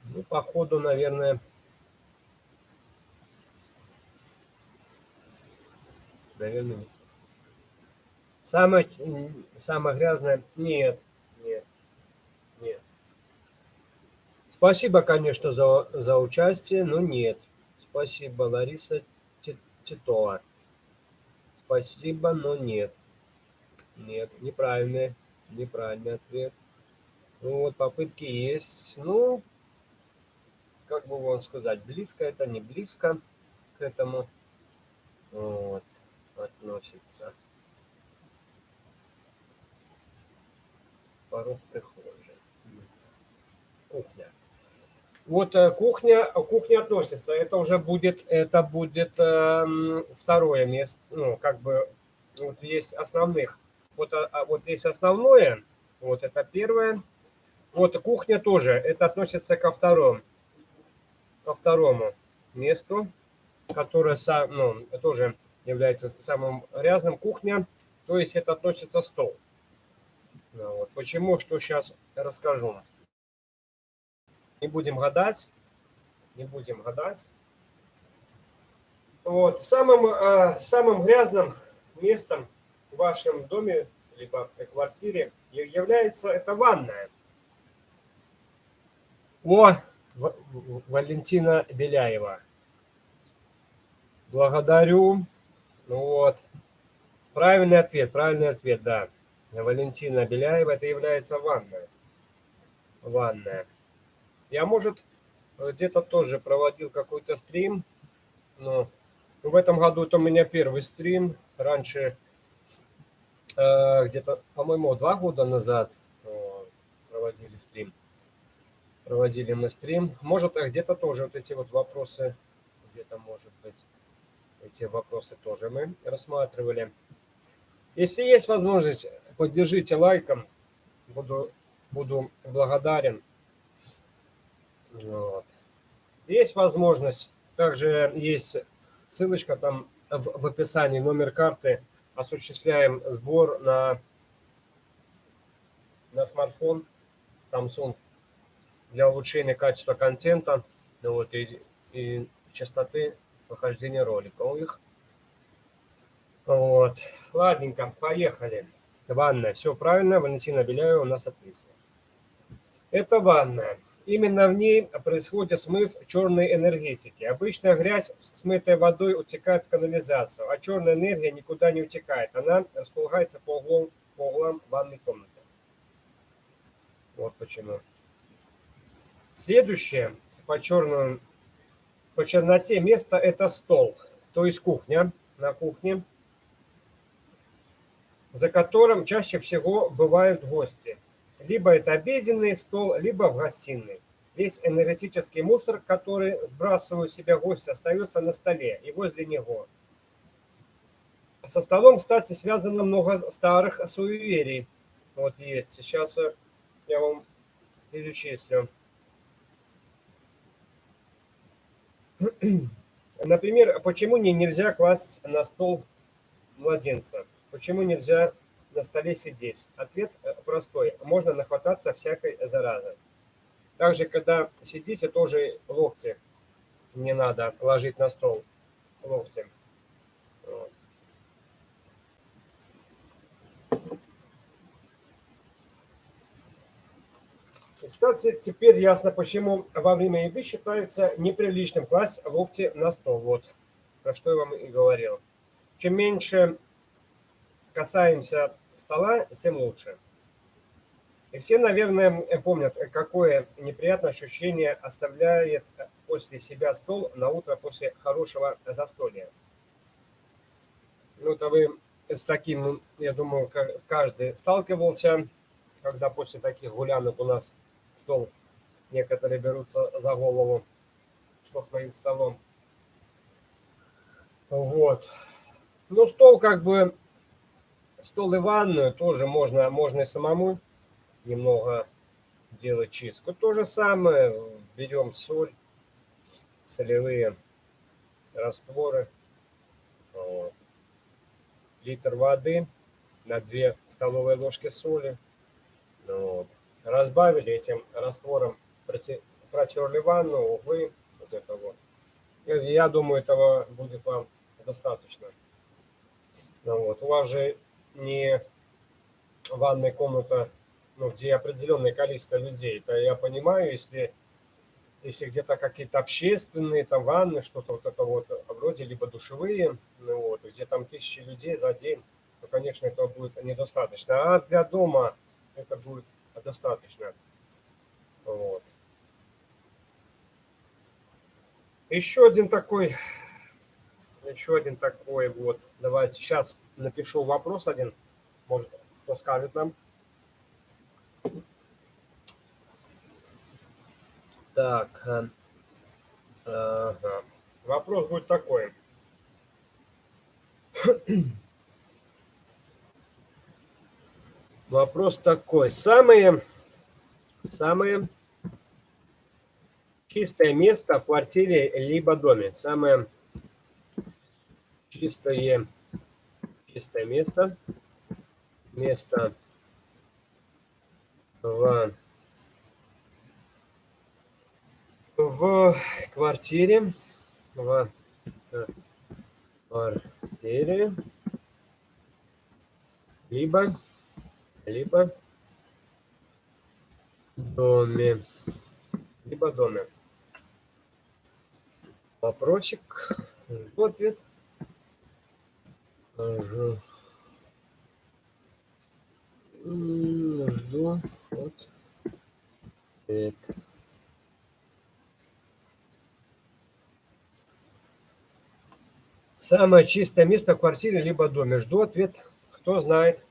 Ну, походу, наверное, наверное. Самое, самое грязное? Нет, нет, нет. Спасибо, конечно, за, за участие, но нет. Спасибо, Лариса Титова. Спасибо, но нет. Нет, неправильный, неправильный ответ. Ну вот, попытки есть. Ну, как бы вам сказать, близко это, не близко к этому. Вот относится порог прихожей. Кухня. Вот э, кухня, кухня относится. Это уже будет, это будет э, второе место. Ну, как бы, вот есть основных. Вот, а, а вот есть основное. Вот это первое. Вот кухня тоже, это относится ко второму, ко второму месту, которое ну, тоже является самым грязным. Кухня, то есть это относится стол. Ну, вот. Почему, что сейчас расскажу. Не будем гадать, не будем гадать. Вот. Самым, э, самым грязным местом в вашем доме, либо квартире является это ванная. О, Валентина Беляева. Благодарю. Ну вот. Правильный ответ, правильный ответ, да. Валентина Беляева, это является ванная. Ванная. Я, может, где-то тоже проводил какой-то стрим, но в этом году это у меня первый стрим. Раньше, э, где-то, по-моему, два года назад э, проводили стрим. Проводили мы стрим. Может, где-то тоже вот эти вот вопросы, где-то, может быть, эти вопросы тоже мы рассматривали. Если есть возможность, поддержите лайком. Буду, буду благодарен. Вот. Есть возможность, также есть ссылочка там в, в описании, номер карты. Осуществляем сбор на, на смартфон Samsung для улучшения качества контента ну вот, и, и частоты прохождения роликов их. Вот. Ладненько, поехали. Ванная. Все правильно, Валентина Беляева у нас ответила. Это ванная. Именно в ней происходит смыв черной энергетики. Обычная грязь, смытая водой, утекает в канализацию, а черная энергия никуда не утекает. Она располагается по углам, по углам ванной комнаты. Вот почему. Следующее по, черному, по черноте место – это стол, то есть кухня. На кухне за которым чаще всего бывают гости. Либо это обеденный стол, либо в гостиной. Весь энергетический мусор, который сбрасывают себя гости, остается на столе и возле него. Со столом, кстати, связано много старых суеверий. Вот есть. Сейчас я вам перечислю. Например, почему не нельзя класть на стол младенца? Почему нельзя на столе сидеть? Ответ э, простой. Можно нахвататься всякой заразы. Также, когда сидите, тоже локти не надо ложить на стол. Локти. Вот. Кстати, теперь ясно, почему во время еды считается неприличным класть локти на стол. Вот, про что я вам и говорил. Чем меньше касаемся стола, тем лучше. И все, наверное, помнят, какое неприятное ощущение оставляет после себя стол на утро после хорошего застолья. Ну, это вы с таким, я думаю, каждый сталкивался, когда после таких гулянок у нас стол, некоторые берутся за голову, что с моим столом. Вот. Ну, стол как бы Стол и ванную тоже можно, можно и самому немного делать чистку. То же самое, берем соль, солевые растворы, вот. литр воды на 2 столовые ложки соли. Вот. Разбавили этим раствором, протерли ванну, углы, вот это вот. Я думаю, этого будет вам достаточно. Ну, вот. У вас же не ванная комната, ну, где определенное количество людей, то я понимаю, если, если где-то какие-то общественные там ванны, что-то вот это вот вроде, либо душевые, ну, вот, где там тысячи людей за день, то, конечно, этого будет недостаточно. А для дома это будет достаточно. Вот. Еще один такой еще один такой вот. Давайте сейчас напишу вопрос один. Может, кто скажет нам. Так. Э, ага. Вопрос будет такой. Вопрос такой. Самые Самое чистое место в квартире либо доме. Самое чистое, чистое место. Место в, в квартире. В квартире. Либо, либо доме. Либо доме. Вопросик. Жду ответ. Жду. Жду ответ. Самое чистое место в квартире либо доме. Жду ответ. Кто знает.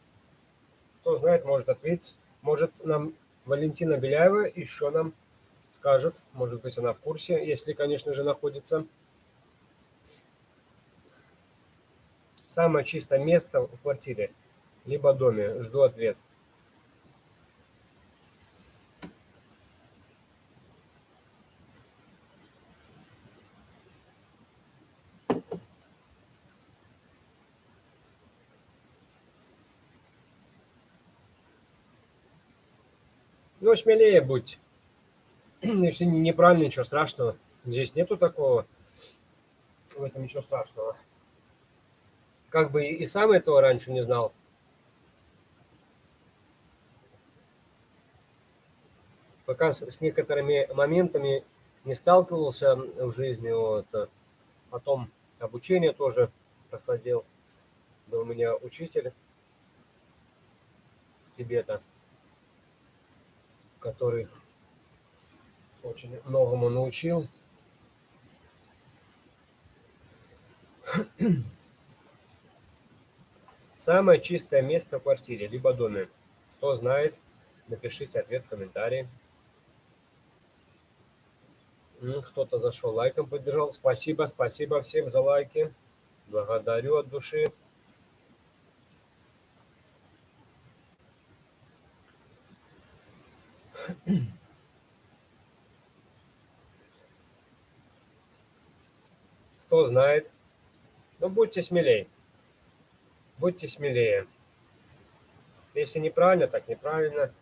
Кто знает, может ответить. Может нам Валентина Беляева еще нам скажет. Может быть, она в курсе, если, конечно же, находится. Самое чистое место в квартире, либо доме. Жду ответ. Ну, смелее будь. Если неправильно, ничего страшного. Здесь нету такого. В этом ничего страшного. Как бы и сам этого раньше не знал. Пока с некоторыми моментами не сталкивался в жизни, вот, потом обучение тоже проходил. Был у меня учитель с Тибета который очень многому научил. Самое чистое место в квартире, либо доме. Кто знает, напишите ответ в комментарии. Кто-то зашел лайком поддержал. Спасибо, спасибо всем за лайки. Благодарю от души. Кто знает. Но будьте смелее. Будьте смелее. Если неправильно, так неправильно.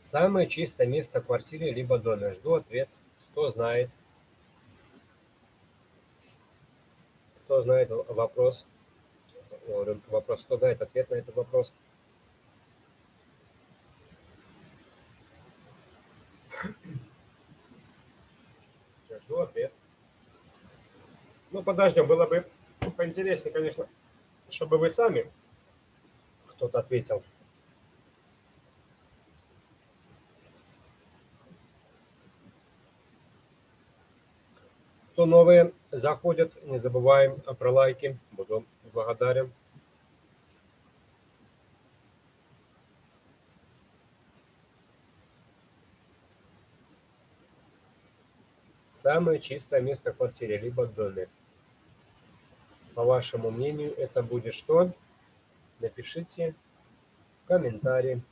Самое чистое место в квартире либо доме. Жду ответ. Кто знает. Кто знает вопрос? Вопрос, кто знает ответ на этот вопрос? Я жду ответ. Ну, подождем. Было бы поинтереснее, конечно, чтобы вы сами кто-то ответил. Новые заходят, не забываем про лайки. Буду благодарен. Самое чистое место в квартире, либо в доме. По вашему мнению, это будет что? Напишите в комментарии.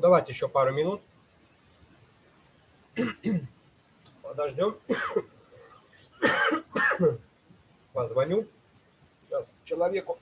Давайте еще пару минут. Подождем. Позвоню. Сейчас человеку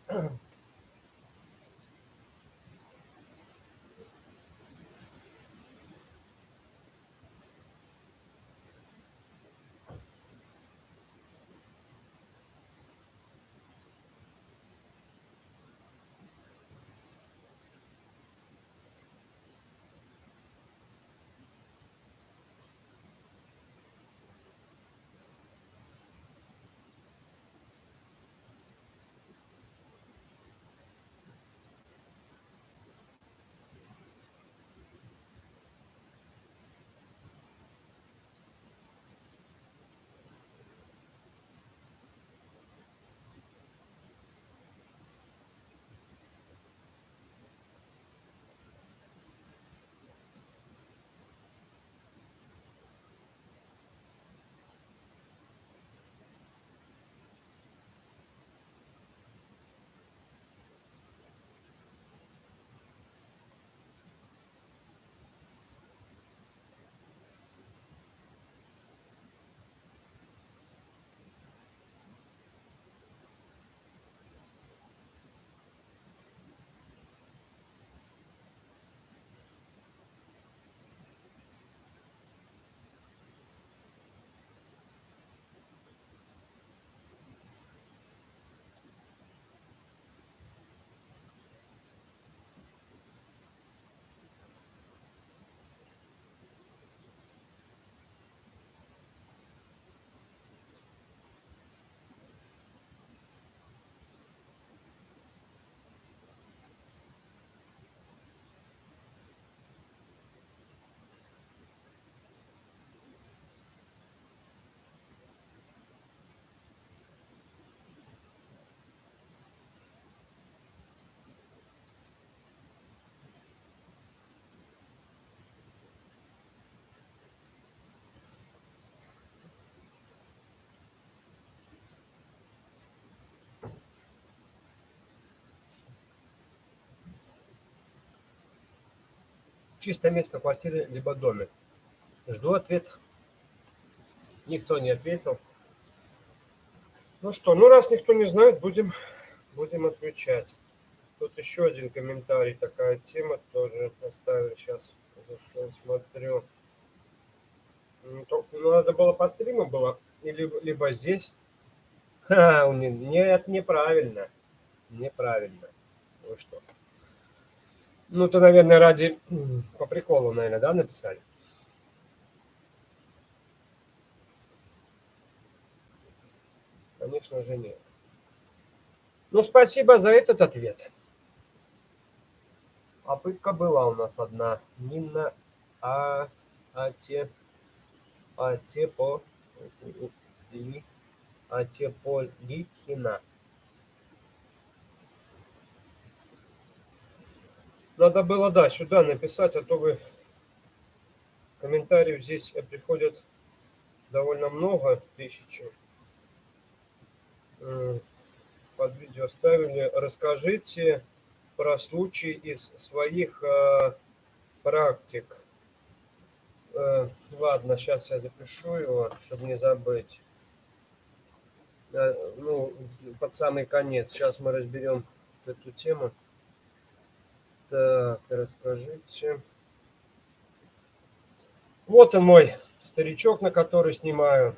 Чистое место в квартире либо доме. Жду ответ. Никто не ответил. Ну что, ну раз никто не знает, будем, будем отвечать. Тут еще один комментарий, такая тема тоже оставили. Сейчас смотрю. Ну, ну, надо было по стриму было, либо, либо здесь. Ха, нет, неправильно. Неправильно. Ну что. Ну, то, наверное, ради... По приколу, наверное, да, написали? Конечно же, нет. Ну, спасибо за этот ответ. Попытка была у нас одна. Нина а, Ате, Атепо, Ли, Атеполихина. Надо было, да, сюда написать, а то вы комментариев здесь приходят довольно много, тысячи. Под видео ставили. Расскажите про случаи из своих э, практик. Э, ладно, сейчас я запишу его, чтобы не забыть. Э, ну, под самый конец. Сейчас мы разберем эту тему. Так, расскажите. Вот он мой старичок, на который снимаю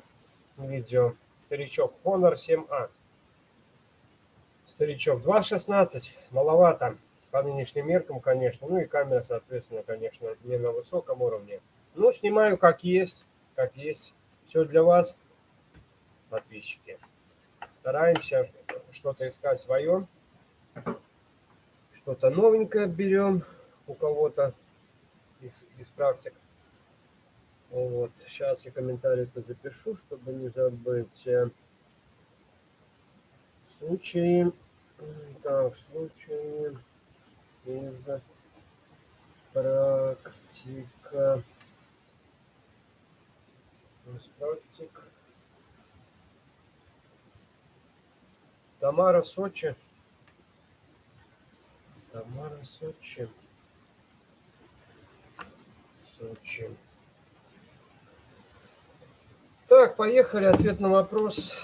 видео. Старичок Honor 7A. Старичок 2.16, маловато по нынешним меркам, конечно. Ну и камера, соответственно, конечно, не на высоком уровне. Ну, снимаю как есть, как есть. Все для вас, подписчики. Стараемся что-то искать свое что-то новенькое берем у кого-то из, из практик. Вот, сейчас я комментарий тут запишу, чтобы не забыть. Случаи, так, случаи из практика, из практик. Тамара, Сочи. Тамара, Сочи. Сочи. Так, поехали. Ответ на вопрос.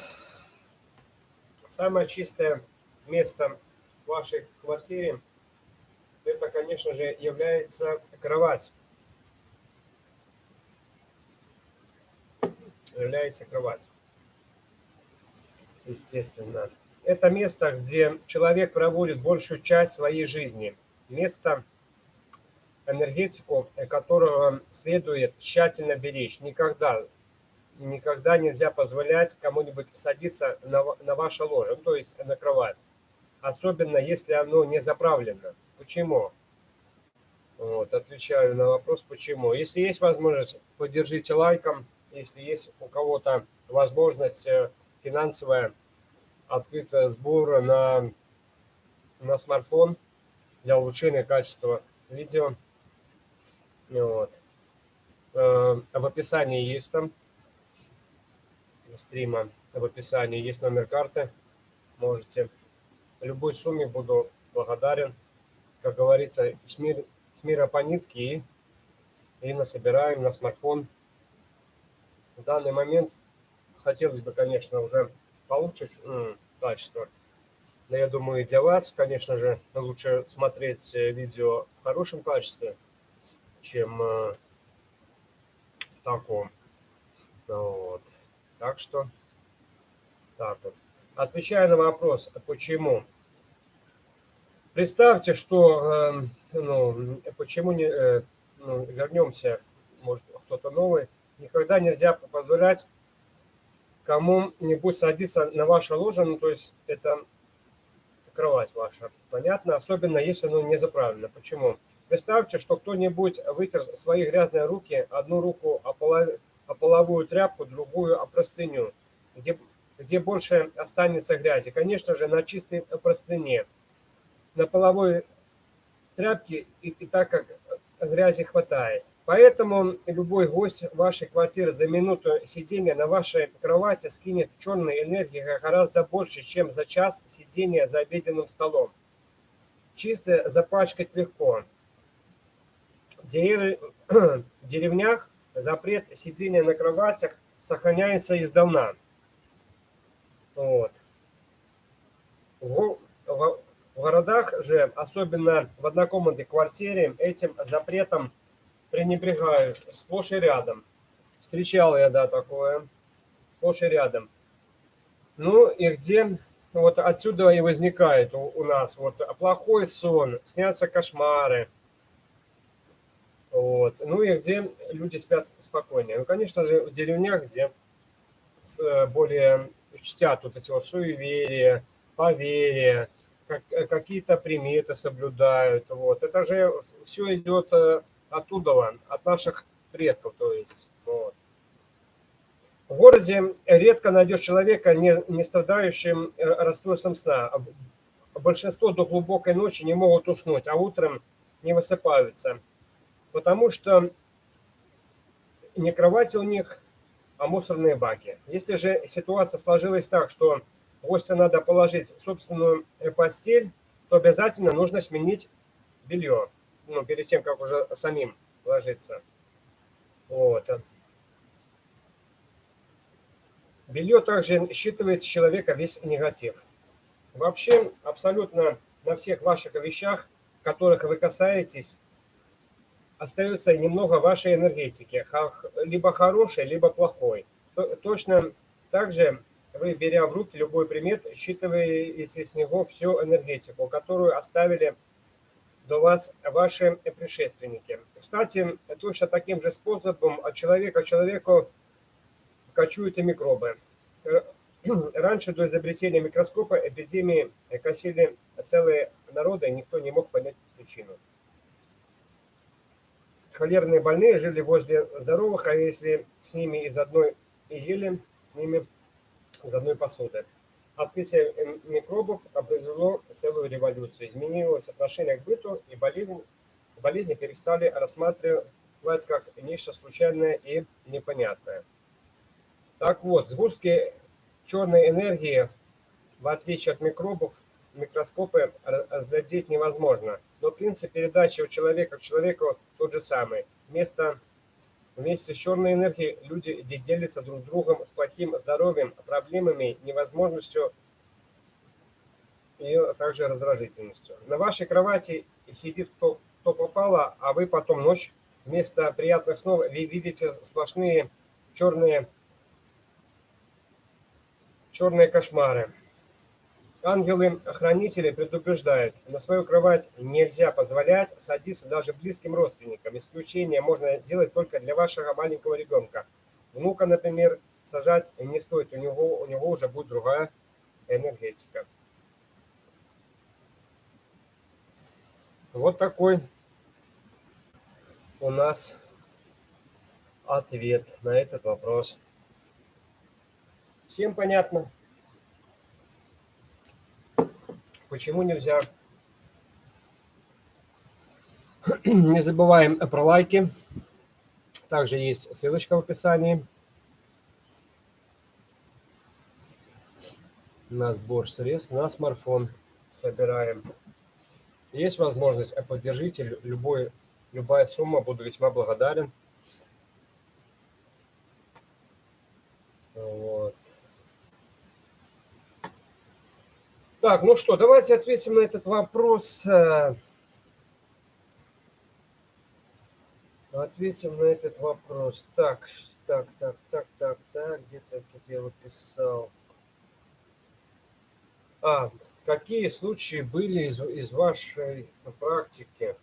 Самое чистое место в вашей квартире, это, конечно же, является кровать. Является кровать. Естественно. Это место, где человек проводит большую часть своей жизни. Место, энергетику которого следует тщательно беречь. Никогда, никогда нельзя позволять кому-нибудь садиться на, на ваше ложе, ну, то есть на кровать. Особенно, если оно не заправлено. Почему? Вот, отвечаю на вопрос, почему. Если есть возможность, поддержите лайком. Если есть у кого-то возможность э, финансовая, открыт сбор на, на смартфон для улучшения качества видео. Вот. Э, в описании есть там стрима, в описании есть номер карты. Можете любой сумме буду благодарен. Как говорится, с, мир, с мира по нитке и, и насобираем на смартфон. В данный момент хотелось бы, конечно, уже получше качество. Но я думаю, для вас, конечно же, лучше смотреть э, видео в хорошем качестве, чем э, в таком. Вот. Так что, так вот. Отвечая на вопрос, почему. Представьте, что, э, ну, почему не, ну, вернемся, может, кто-то новый, никогда нельзя позволять кому-нибудь садиться на ваше ложе, ну, то есть это кровать ваша, понятно? Особенно, если оно не заправлено. Почему? Представьте, что кто-нибудь вытер свои грязные руки, одну руку о, полов... о половую тряпку, другую о простыню, где, где больше останется грязи. Конечно же, на чистой простыне. На половой тряпке и, и так как грязи хватает. Поэтому любой гость вашей квартиры за минуту сидения на вашей кровати скинет черной энергии гораздо больше, чем за час сидения за обеденным столом. Чисто запачкать легко. деревнях запрет сидения на кроватях сохраняется издавна. Вот. В, в, в городах же, особенно в однокомнатной квартире, этим запретом пренебрегают сплошь и рядом. Встречал я, да, такое. Сплошь и рядом. Ну и где вот отсюда и возникает у, у нас вот плохой сон, снятся кошмары. Вот. Ну и где люди спят спокойнее. Ну, конечно же, в деревнях, где более чтят вот эти вот суеверия, поверья, как, какие-то приметы соблюдают. Вот. Это же все идет э, оттуда, от наших предков, то есть. Вот. В городе редко найдешь человека, не, не страдающим э, расстройством сна. Большинство до глубокой ночи не могут уснуть, а утром не высыпаются. Потому что не кровати у них, а мусорные баки. Если же ситуация сложилась так, что гостя надо положить собственную постель, то обязательно нужно сменить белье. Ну, перед тем, как уже самим ложиться. Вот. Белье также считывает с человека весь негатив. Вообще, абсолютно на всех ваших вещах, которых вы касаетесь, остается немного вашей энергетики, либо хорошей, либо плохой. Точно так же вы, беря в руки любой предмет, считываете с него всю энергетику, которую оставили до вас ваши предшественники. Кстати, точно таким же способом от человека к человеку кочуют и микробы. Э, раньше, до изобретения микроскопа, эпидемии косили целые народы, и никто не мог понять причину. Холерные больные жили возле здоровых, а если с ними из одной и ели, с ними из одной посуды. Открытие микробов произвело целую революцию. Изменилось отношение к быту, и болезнь, болезни перестали рассматривать как нечто случайное и непонятное. Так вот, сгустки черной энергии, в отличие от микробов, микроскопы разглядеть невозможно. Но принцип передачи от человека к человеку тот же самый. Вместо, вместе с черной энергией люди делятся друг другом с плохим здоровьем, проблемами, невозможностью и также раздражительностью. На вашей кровати сидит кто, кто попало, а вы потом ночь вместо приятных снов вы видите сплошные черные, черные кошмары. Ангелы-хранители предупреждают, на свою кровать нельзя позволять садиться даже близким родственникам. Исключение можно делать только для вашего маленького ребенка. Внука, например, сажать не стоит, у него, у него уже будет другая энергетика. Вот такой у нас ответ на этот вопрос. Всем понятно? Почему нельзя? Не забываем про лайки. Также есть ссылочка в описании на сбор средств на смартфон. Собираем. Есть возможность, поддержите любой, любая сумма, буду весьма благодарен. Вот. Так, ну что, давайте ответим на этот вопрос. Э, ответим на этот вопрос. Так, так, так, так, так, так, где-то тут я выписал. А, какие случаи были из, из вашей практики?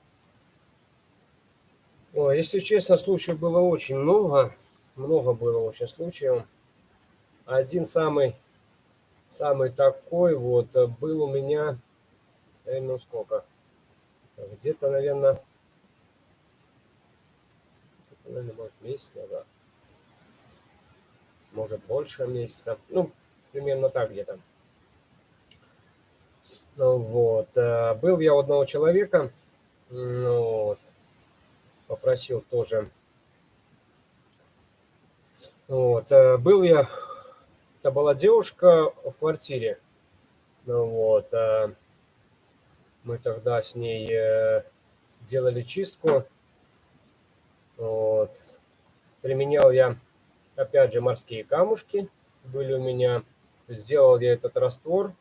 О, если честно, случаев было очень много. Много было очень случаев. Один самый самый такой вот э, был у меня, э, ну сколько, где-то, наверное, наверное, может месяц назад, может больше месяца, ну, примерно так где-то. Ну, вот, э, был я у одного человека, ну, вот, попросил тоже, вот, был я это была девушка в квартире. Ну, вот. Мы тогда с ней э, делали чистку. Вот. Применял я, опять же, морские камушки. Были у меня. Сделал я этот раствор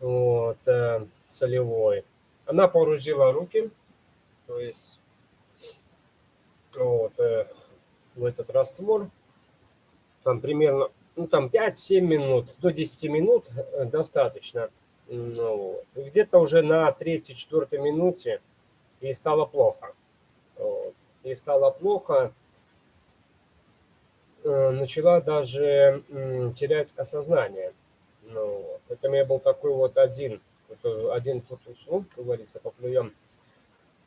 вот, э, солевой. Она погрузила руки, то есть вот, э, в этот раствор. Там примерно ну, там 5-7 минут, до 10 минут э, достаточно. Вот. Где-то уже на 3-4 минуте ей стало плохо. Вот. Ей стало плохо. Э, начала даже терять осознание. Ну, вот. Это у меня был такой вот один, один тут уснул, как говорится, поплюем,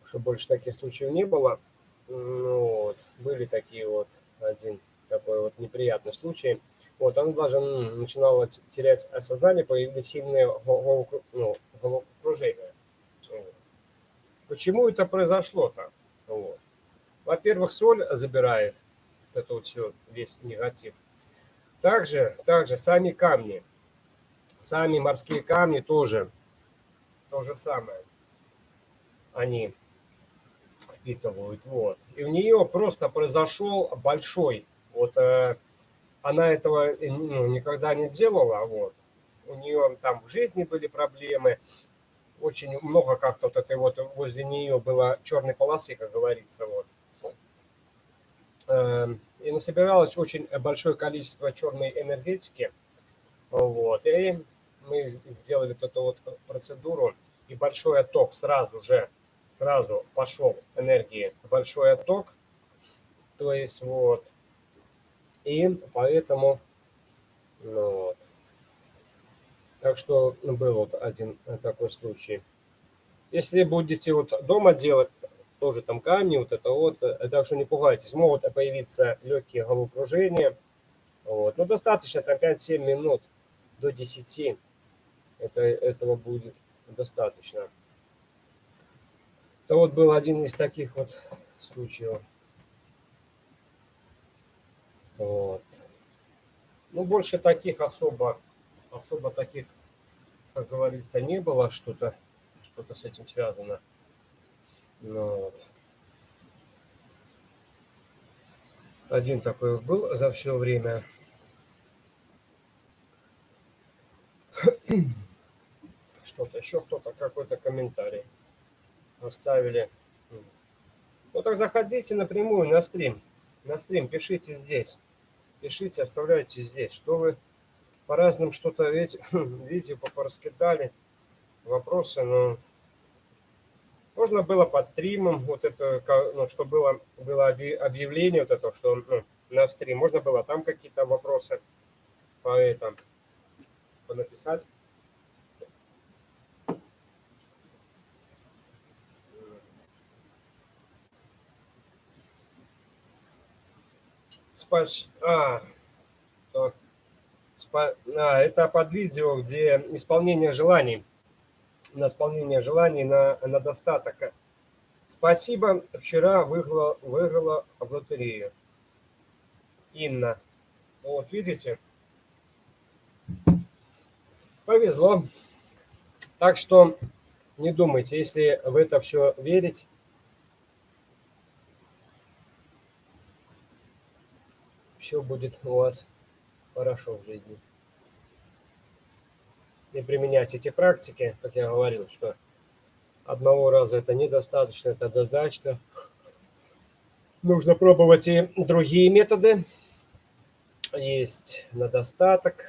чтобы больше таких случаев не было. Ну, вот. Были такие вот один такой вот неприятный случай. Вот, она даже начинала терять осознание, появились сильные ну, головокружения. Почему это произошло-то? Во-первых, соль забирает это вот все, весь негатив. Также, также сами камни, сами морские камни тоже то же самое. Они впитывают. Вот. И у нее просто произошел большой вот э, она этого ну, никогда не делала, вот. У нее там в жизни были проблемы, очень много как-то вот этой вот возле нее было черной полосы, как говорится, вот. Э, и насобиралось очень большое количество черной энергетики, вот. И мы сделали вот эту вот процедуру, и большой отток сразу же, сразу пошел энергии, большой отток, то есть вот и поэтому, ну, вот. Так что был вот один такой случай. Если будете вот дома делать, тоже там камни, вот это вот, так что не пугайтесь, могут появиться легкие головокружения. Вот. Но достаточно там 5-7 минут до 10. Это, этого будет достаточно. Это вот был один из таких вот случаев. Вот. Ну, больше таких особо, особо таких, как говорится, не было что-то, что-то с этим связано. Ну, вот. Один такой был за все время. Что-то еще кто-то, какой-то комментарий оставили. Ну так заходите напрямую на стрим. На стрим пишите здесь пишите, оставляйте здесь, что вы по разным что-то видео пораскидали, вопросы, но можно было под стримом, вот это, ну, что было, было объявление, вот это, что ну, на стрим, можно было там какие-то вопросы по этому написать. Спас... А, так. Спа... а, это под видео, где исполнение желаний. На исполнение желаний на, на достаток. Спасибо, вчера выиграла, выиграла в лотерею. Инна. Вот, видите? Повезло. Так что не думайте, если в это все верить, все будет у вас хорошо в жизни. И применять эти практики, как я говорил, что одного раза это недостаточно, это однозначно. Нужно пробовать и другие методы. Есть на достаток.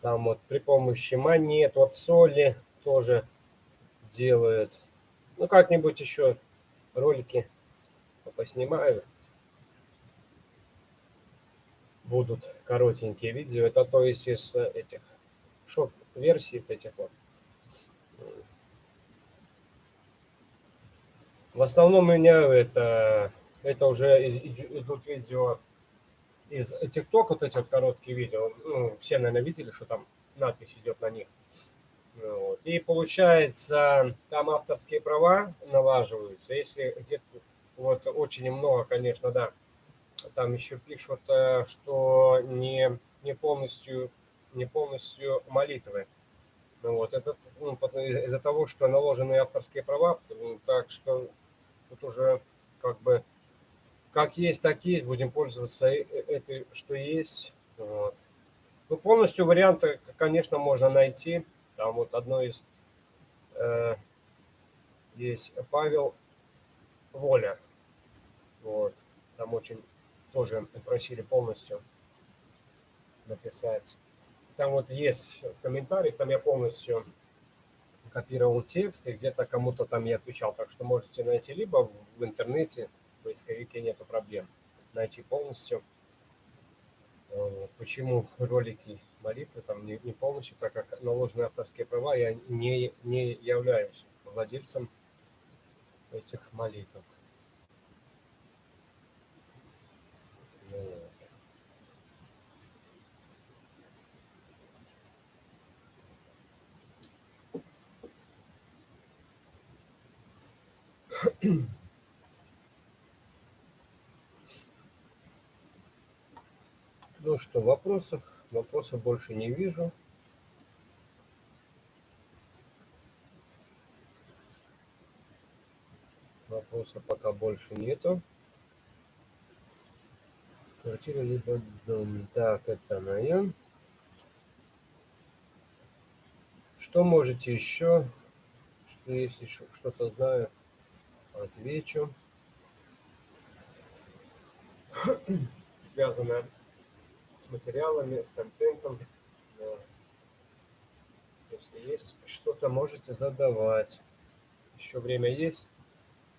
Там вот при помощи монет, вот соли тоже делают. Ну, как-нибудь еще ролики поснимаю будут коротенькие видео. Это то есть из этих шорт-версий этих вот. В основном у меня это, это уже идут видео из ТикТока, вот эти вот короткие видео. Ну, все, наверное, видели, что там надпись идет на них. Вот. И получается, там авторские права налаживаются. Если где-то вот очень много, конечно, да, там еще пишут, э, что не, не полностью не полностью молитвы. Ну, вот, это ну, из-за того, что наложены авторские права, так что тут уже как бы как есть, так есть, будем пользоваться этой, что есть. Вот. Ну, полностью варианты, конечно, можно найти. Там вот одно из э, есть Павел Воля. Вот. Там очень тоже просили полностью написать. Там вот есть в комментариях, там я полностью копировал текст и где-то кому-то там я отвечал. Так что можете найти либо в интернете, в поисковике нету проблем, найти полностью. Почему ролики молитвы там не, не полностью, так как наложены авторские права, я не, не являюсь владельцем этих молитв. Ну что, вопросов? Вопросов больше не вижу. Вопросов пока больше нету. Квартира либо дом. Так, это моя. Что можете еще? Если что-то знаю, отвечу. Связано с материалами, с контентом. Если есть что-то, можете задавать. Еще время есть.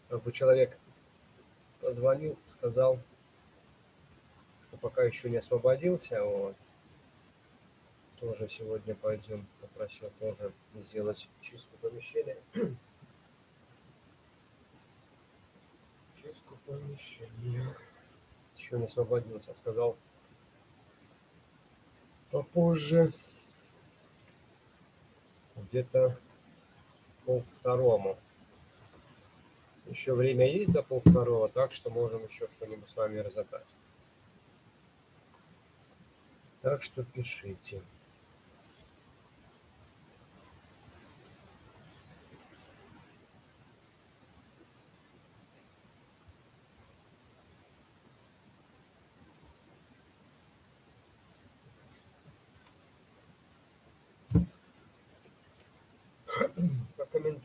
Как бы человек позвонил, сказал, что пока еще не освободился. Вот. Тоже сегодня пойдем. Попросил тоже сделать чистку помещения. Чистку помещения. Еще не освободился. Сказал, попозже, где-то пол второму. Еще время есть до пол второго, так что можем еще что-нибудь с вами разобрать. Так что пишите.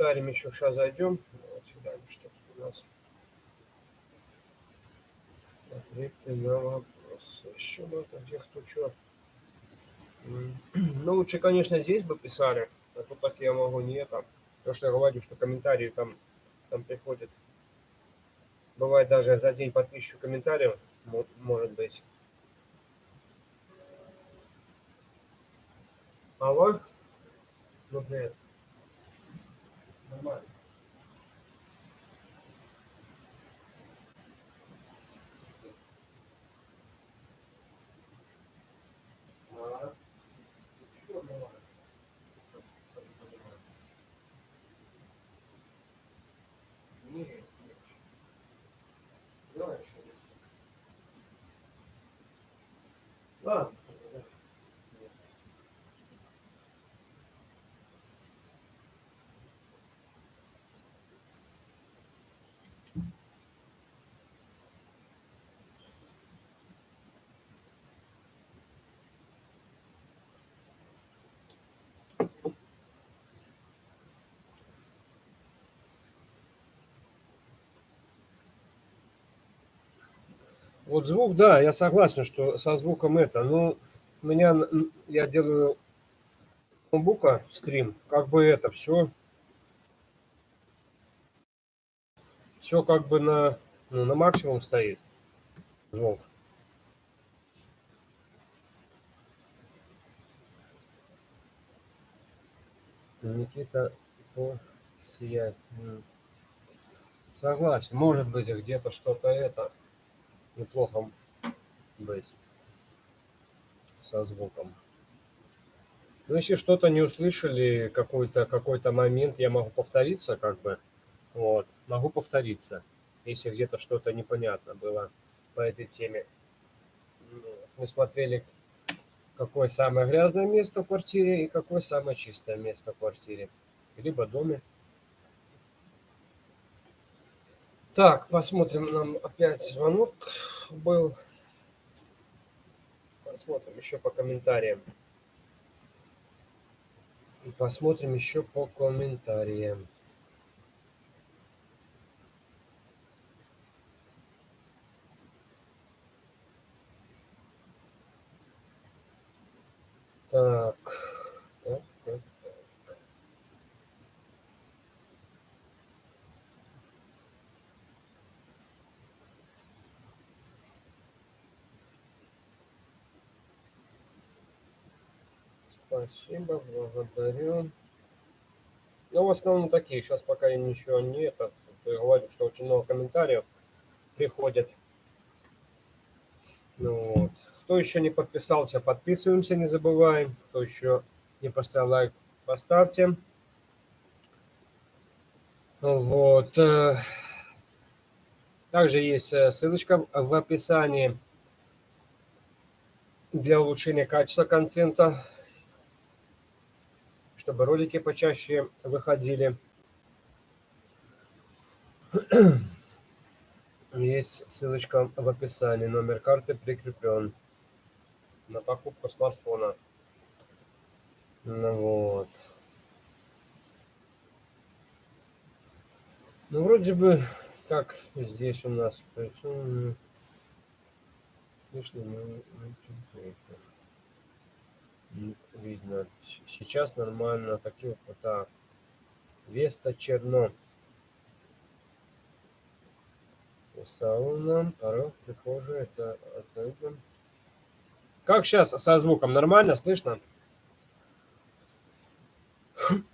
Комментариям еще сейчас зайдем. Давайте глянем, что тут у нас. Ответы на вопросы. Еще можно, где кто что. Ну, лучше, конечно, здесь бы писали, а то так я могу не это. Потому что я говорю, что комментарии там, там приходят. Бывает даже за день по тысячу комментариев, может быть. Алло? Ну, привет. Нормально. А, что нормально? Нет, нет. Давай еще Ладно. Вот звук, да, я согласен, что со звуком это. Но у меня, я делаю ноутбука стрим, как бы это все, все как бы на, ну, на максимум стоит звук. Никита по сияет. Согласен, может быть где-то что-то это неплохо быть со звуком. Ну, если что-то не услышали, какой-то какой, -то, момент, я могу повториться, как бы, вот, могу повториться, если где-то что-то непонятно было по этой теме. Мы смотрели, какое самое грязное место в квартире и какое самое чистое место в квартире, либо доме. Так, посмотрим, нам опять звонок был. Посмотрим еще по комментариям. И посмотрим еще по комментариям. Так так, так. Спасибо, благодарю. Ну, в основном такие. Сейчас пока ничего нет. Я говорю, что очень много комментариев приходят. Ну, вот. Кто еще не подписался, подписываемся, не забываем. Кто еще не поставил лайк, поставьте. Вот. Э, также есть э, ссылочка в описании для улучшения качества контента, чтобы ролики почаще выходили. Есть ссылочка в описании, номер карты прикреплен на покупку смартфона. Ну вот. Ну, вроде бы, как здесь у нас причем видно. Сейчас нормально. Такие вот так. Веста черно. Сауна, порог, прихожая, это отойдем. Как сейчас со звуком? Нормально слышно?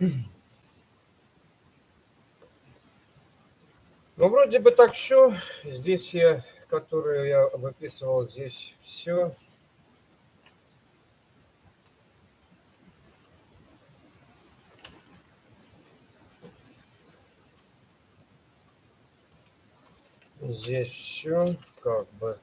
Ну, вроде бы так все. Здесь я, которую я выписывал, здесь все. Здесь все как бы.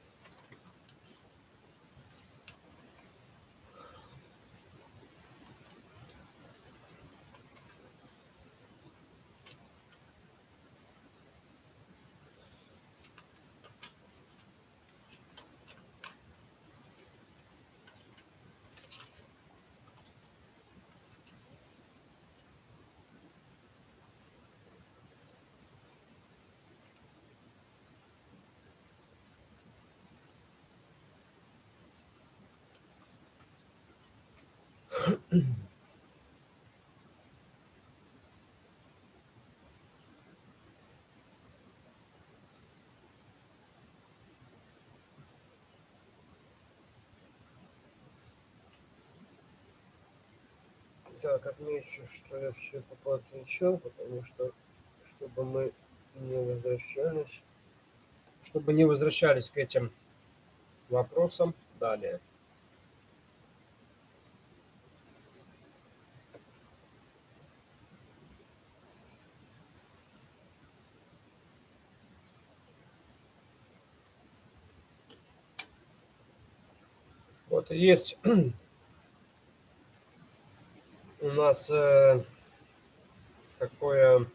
Так, отмечу, что я все отвечал, потому что, чтобы мы не возвращались, чтобы не возвращались к этим вопросам далее. Вот есть у нас э, такое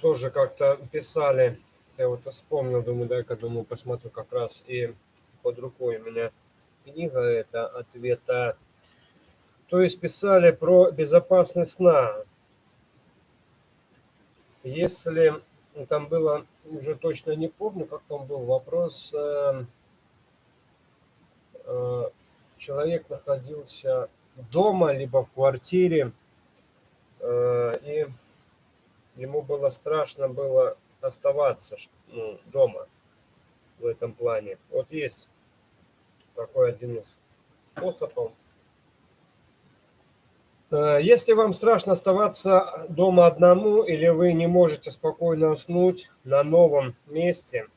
тоже как-то писали, я вот вспомнил, думаю, дай-ка, думаю, посмотрю как раз и под рукой у меня книга это ответа. То есть писали про безопасность сна. Если там было, уже точно не помню, как там был вопрос, э, человек находился дома, либо в квартире. Э, и ему было страшно было оставаться ну, дома в этом плане. Вот есть такой один из способов. Э, если вам страшно оставаться дома одному, или вы не можете спокойно уснуть на новом месте,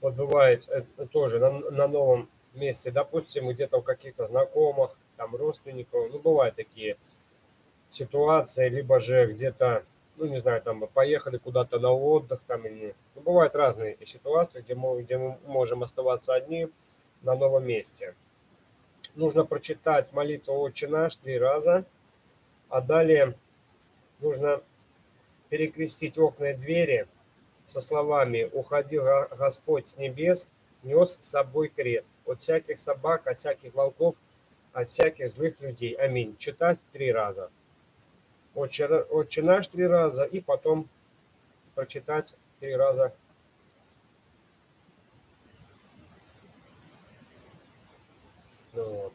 вот бывает это тоже на, на новом месте, допустим, где-то у каких-то знакомых, там родственников, ну, бывают такие ситуации, либо же где-то, ну, не знаю, там поехали куда-то на отдых, там, или, ну, бывают разные ситуации, где мы, где мы можем оставаться одни на новом месте. Нужно прочитать молитву «Отче наш» три раза, а далее нужно перекрестить окна и двери со словами «Уходил Господь с небес, нес с собой крест от всяких собак, от всяких волков, от всяких злых людей». Аминь. Читать три раза. Отче наш три раза и потом прочитать три раза Ну вот.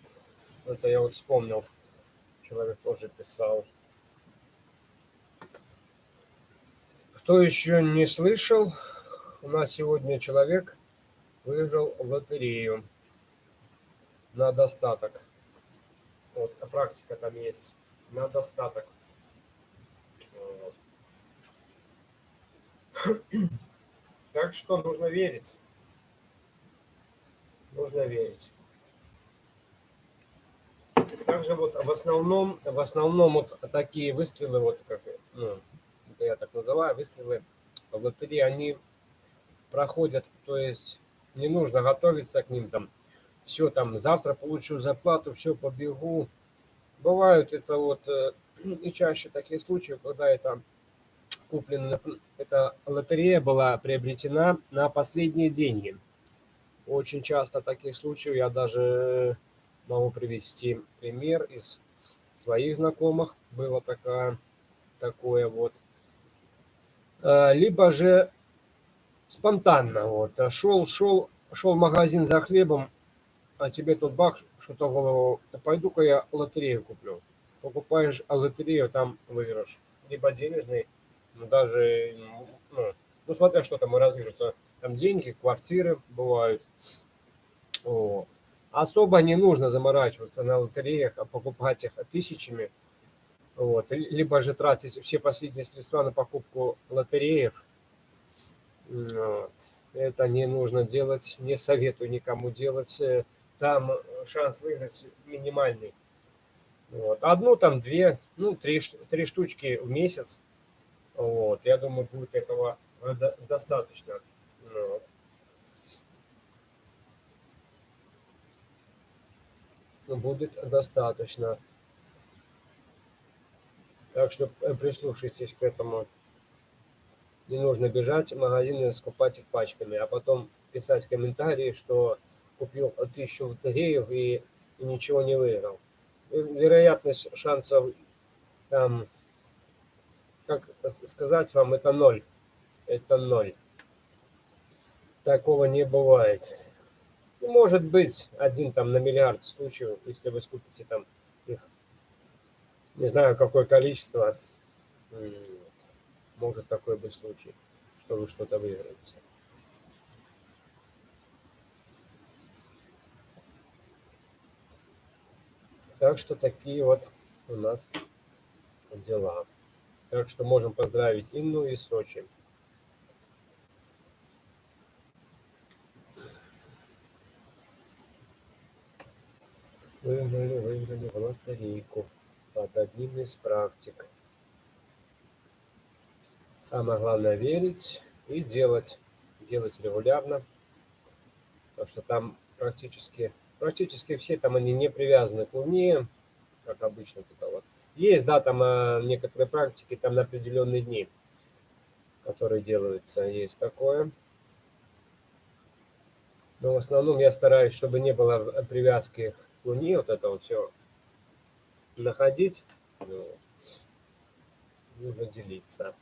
Это я вот вспомнил. Человек тоже писал. Кто еще не слышал, у нас сегодня человек выиграл лотерею на достаток. Вот, а практика там есть. На достаток. Вот. Так что нужно верить. Нужно верить. Также вот в основном, в основном вот такие выстрелы, вот как, ну, я так называю, выстрелы в лотереи, они проходят, то есть не нужно готовиться к ним там, все там, завтра получу зарплату, все, побегу. Бывают это вот э, и чаще такие случаи, когда это куплено, эта лотерея была приобретена на последние деньги. Очень часто таких случаев я даже Могу привести пример из своих знакомых. Было такое, такое вот. А, либо же спонтанно. Вот. Шел, шел, шел в магазин за хлебом, а тебе тут бах, что-то голову. Пойду-ка я лотерею куплю. Покупаешь лотерею, там выигрыш. Либо денежный, ну, даже, ну, ну смотря что там разыгрываются. Там деньги, квартиры бывают. Вот особо не нужно заморачиваться на лотереях, а покупать их тысячами. Вот. Либо же тратить все последние средства на покупку лотереев. Вот. Это не нужно делать, не советую никому делать. Там шанс выиграть минимальный. Вот. Одну, там две, ну, три, три штучки в месяц. Вот. Я думаю, будет этого достаточно. Вот. будет достаточно. Так что э, прислушайтесь к этому. Не нужно бежать в магазин и скупать их пачками, а потом писать комментарии, что купил тысячу лотереев и, и ничего не выиграл. Вероятность шансов, там, как сказать вам, это ноль. Это ноль. Такого не бывает. Ну, может быть, один там на миллиард случаев, если вы скупите там их, не знаю, какое количество, может такой быть случай, что вы что-то выиграете. Так что такие вот у нас дела. Так что можем поздравить Инну и Сочи. Выиграли, выиграли в лотерейку под одним из практик. Самое главное верить и делать. Делать регулярно. Потому что там практически, практически все там они не привязаны к Луне, как обычно тут вот. Есть, да, там а, некоторые практики там на определенные дни, которые делаются, есть такое. Но в основном я стараюсь, чтобы не было привязки Луне вот это вот все находить ну, и выделиться.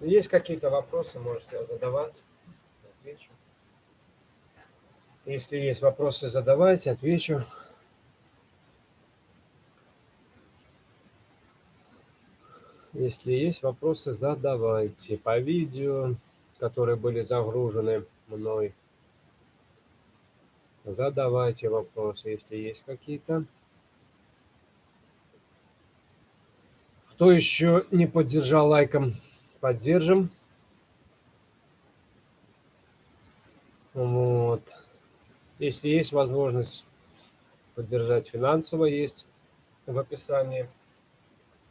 Есть какие-то вопросы, можете задавать, отвечу. Если есть вопросы, задавайте, отвечу. Если есть вопросы, задавайте по видео, которые были загружены мной. Задавайте вопросы, если есть какие-то. Кто еще не поддержал лайком, поддержим. Вот. Если есть возможность поддержать финансово, есть в описании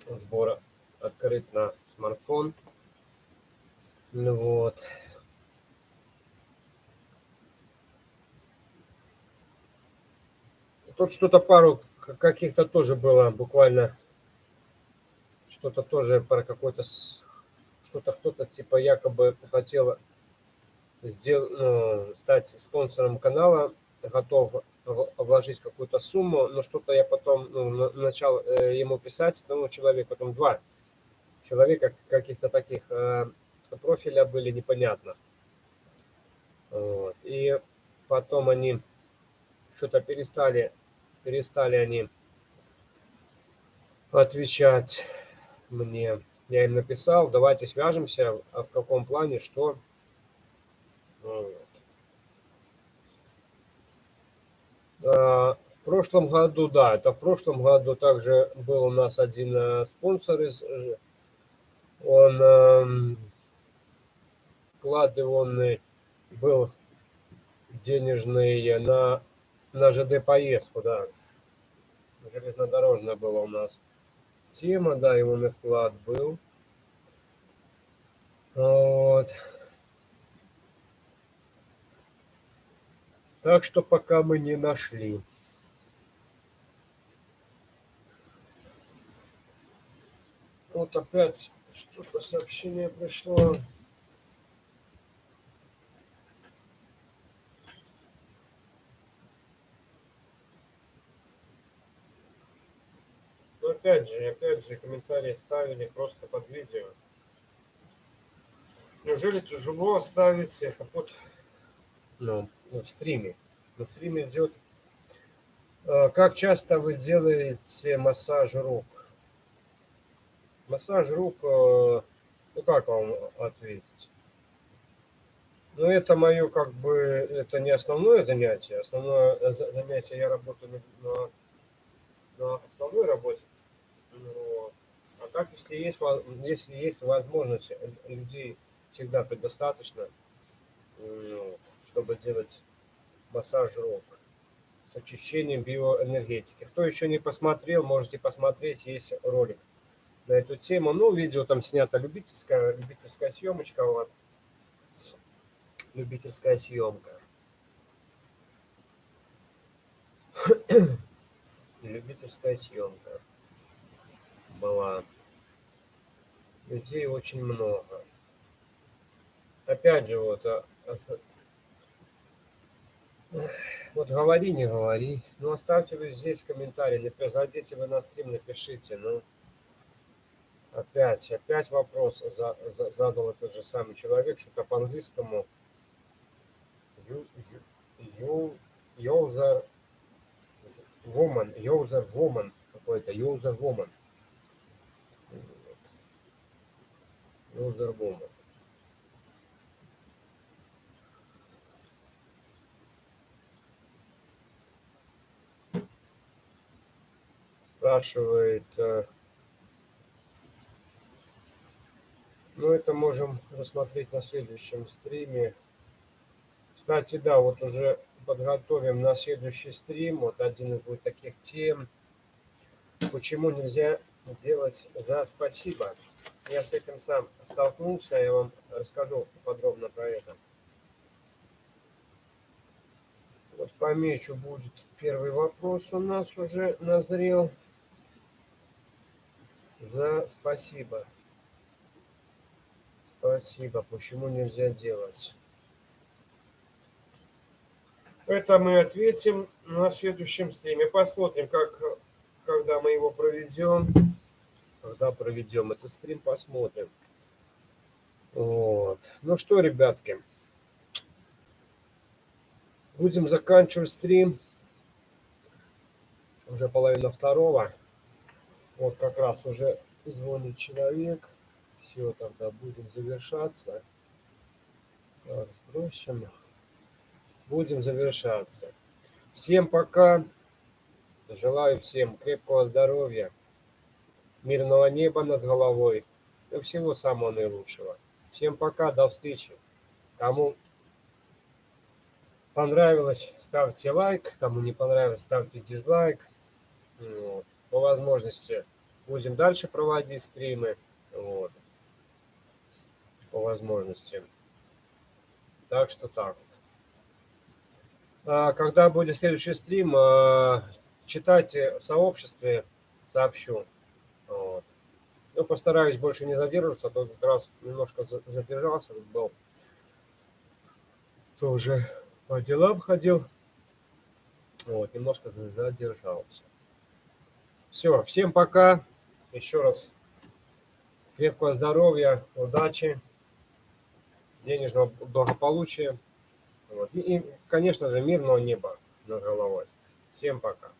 сбора открыт на смартфон. Ну вот. Тут что-то пару каких-то тоже было буквально. Что-то тоже про какой-то что-то кто-то типа якобы хотел сделать, ну, стать спонсором канала, готов вложить какую-то сумму, но что-то я потом ну, начал э, ему писать, ну, человек, потом два человека каких-то таких э, профиля были непонятно. Вот. И потом они что-то перестали, перестали они отвечать мне. Я им написал, давайте свяжемся, а в каком плане, что. Вот. А, в прошлом году, да, это в прошлом году также был у нас один э, спонсор из... Э, он эм, вкладыванный был денежный на, на ЖД поездку, да. Железнодорожная была у нас тема, да, на вклад был. Вот. Так что пока мы не нашли. Вот опять что-то сообщение пришло. Но опять же, опять же, комментарии ставили просто под видео. Неужели тяжело оставить это под ну, в стриме. Но в стриме идет... Э, как часто вы делаете массаж рук? Массаж рук, э, ну как вам ответить? Ну, это мое, как бы, это не основное занятие. Основное занятие, я работаю на, на основной работе. Так, если есть, если есть возможность, людей всегда предостаточно. Вот чтобы делать массаж рук с очищением биоэнергетики. Кто еще не посмотрел, можете посмотреть, есть ролик на эту тему. Ну, видео там снято любительская, любительская съемочка, вот. Любительская съемка. Любительская съемка была. Людей очень много. Опять же, вот а, а вот говори, не говори. Ну, оставьте вы здесь комментарий. Приходите вы на стрим, напишите. Ну, опять, опять вопрос за, за, задал этот же самый человек, что-то по-английскому. User woman, user woman какой-то, user woman. Woman. спрашивает, э, ну это можем рассмотреть на следующем стриме. Кстати, да, вот уже подготовим на следующий стрим, вот один из будет таких тем, почему нельзя делать за спасибо. Я с этим сам столкнулся, я вам расскажу подробно про это. Вот помечу, будет первый вопрос у нас уже назрел за спасибо. Спасибо. Почему нельзя делать? Это мы ответим на следующем стриме. Посмотрим, как, когда мы его проведем. Когда проведем этот стрим, посмотрим. Вот. Ну что, ребятки, будем заканчивать стрим. Уже половина второго. Вот как раз уже звонит человек. Все, тогда будем завершаться. Так, сбросим. Будем завершаться. Всем пока. Желаю всем крепкого здоровья, мирного неба над головой и всего самого наилучшего. Всем пока, до встречи. Кому понравилось, ставьте лайк. Кому не понравилось, ставьте дизлайк. Вот по возможности будем дальше проводить стримы. Вот. По возможности. Так что так. А, когда будет следующий стрим, а, читайте в сообществе, сообщу. Ну, постараюсь больше не задерживаться, а то как раз немножко задержался, был тоже по делам ходил. Вот, немножко задержался. Все, всем пока. Еще раз крепкого здоровья, удачи, денежного благополучия. Вот. И, и, конечно же, мирного неба над головой. Всем пока.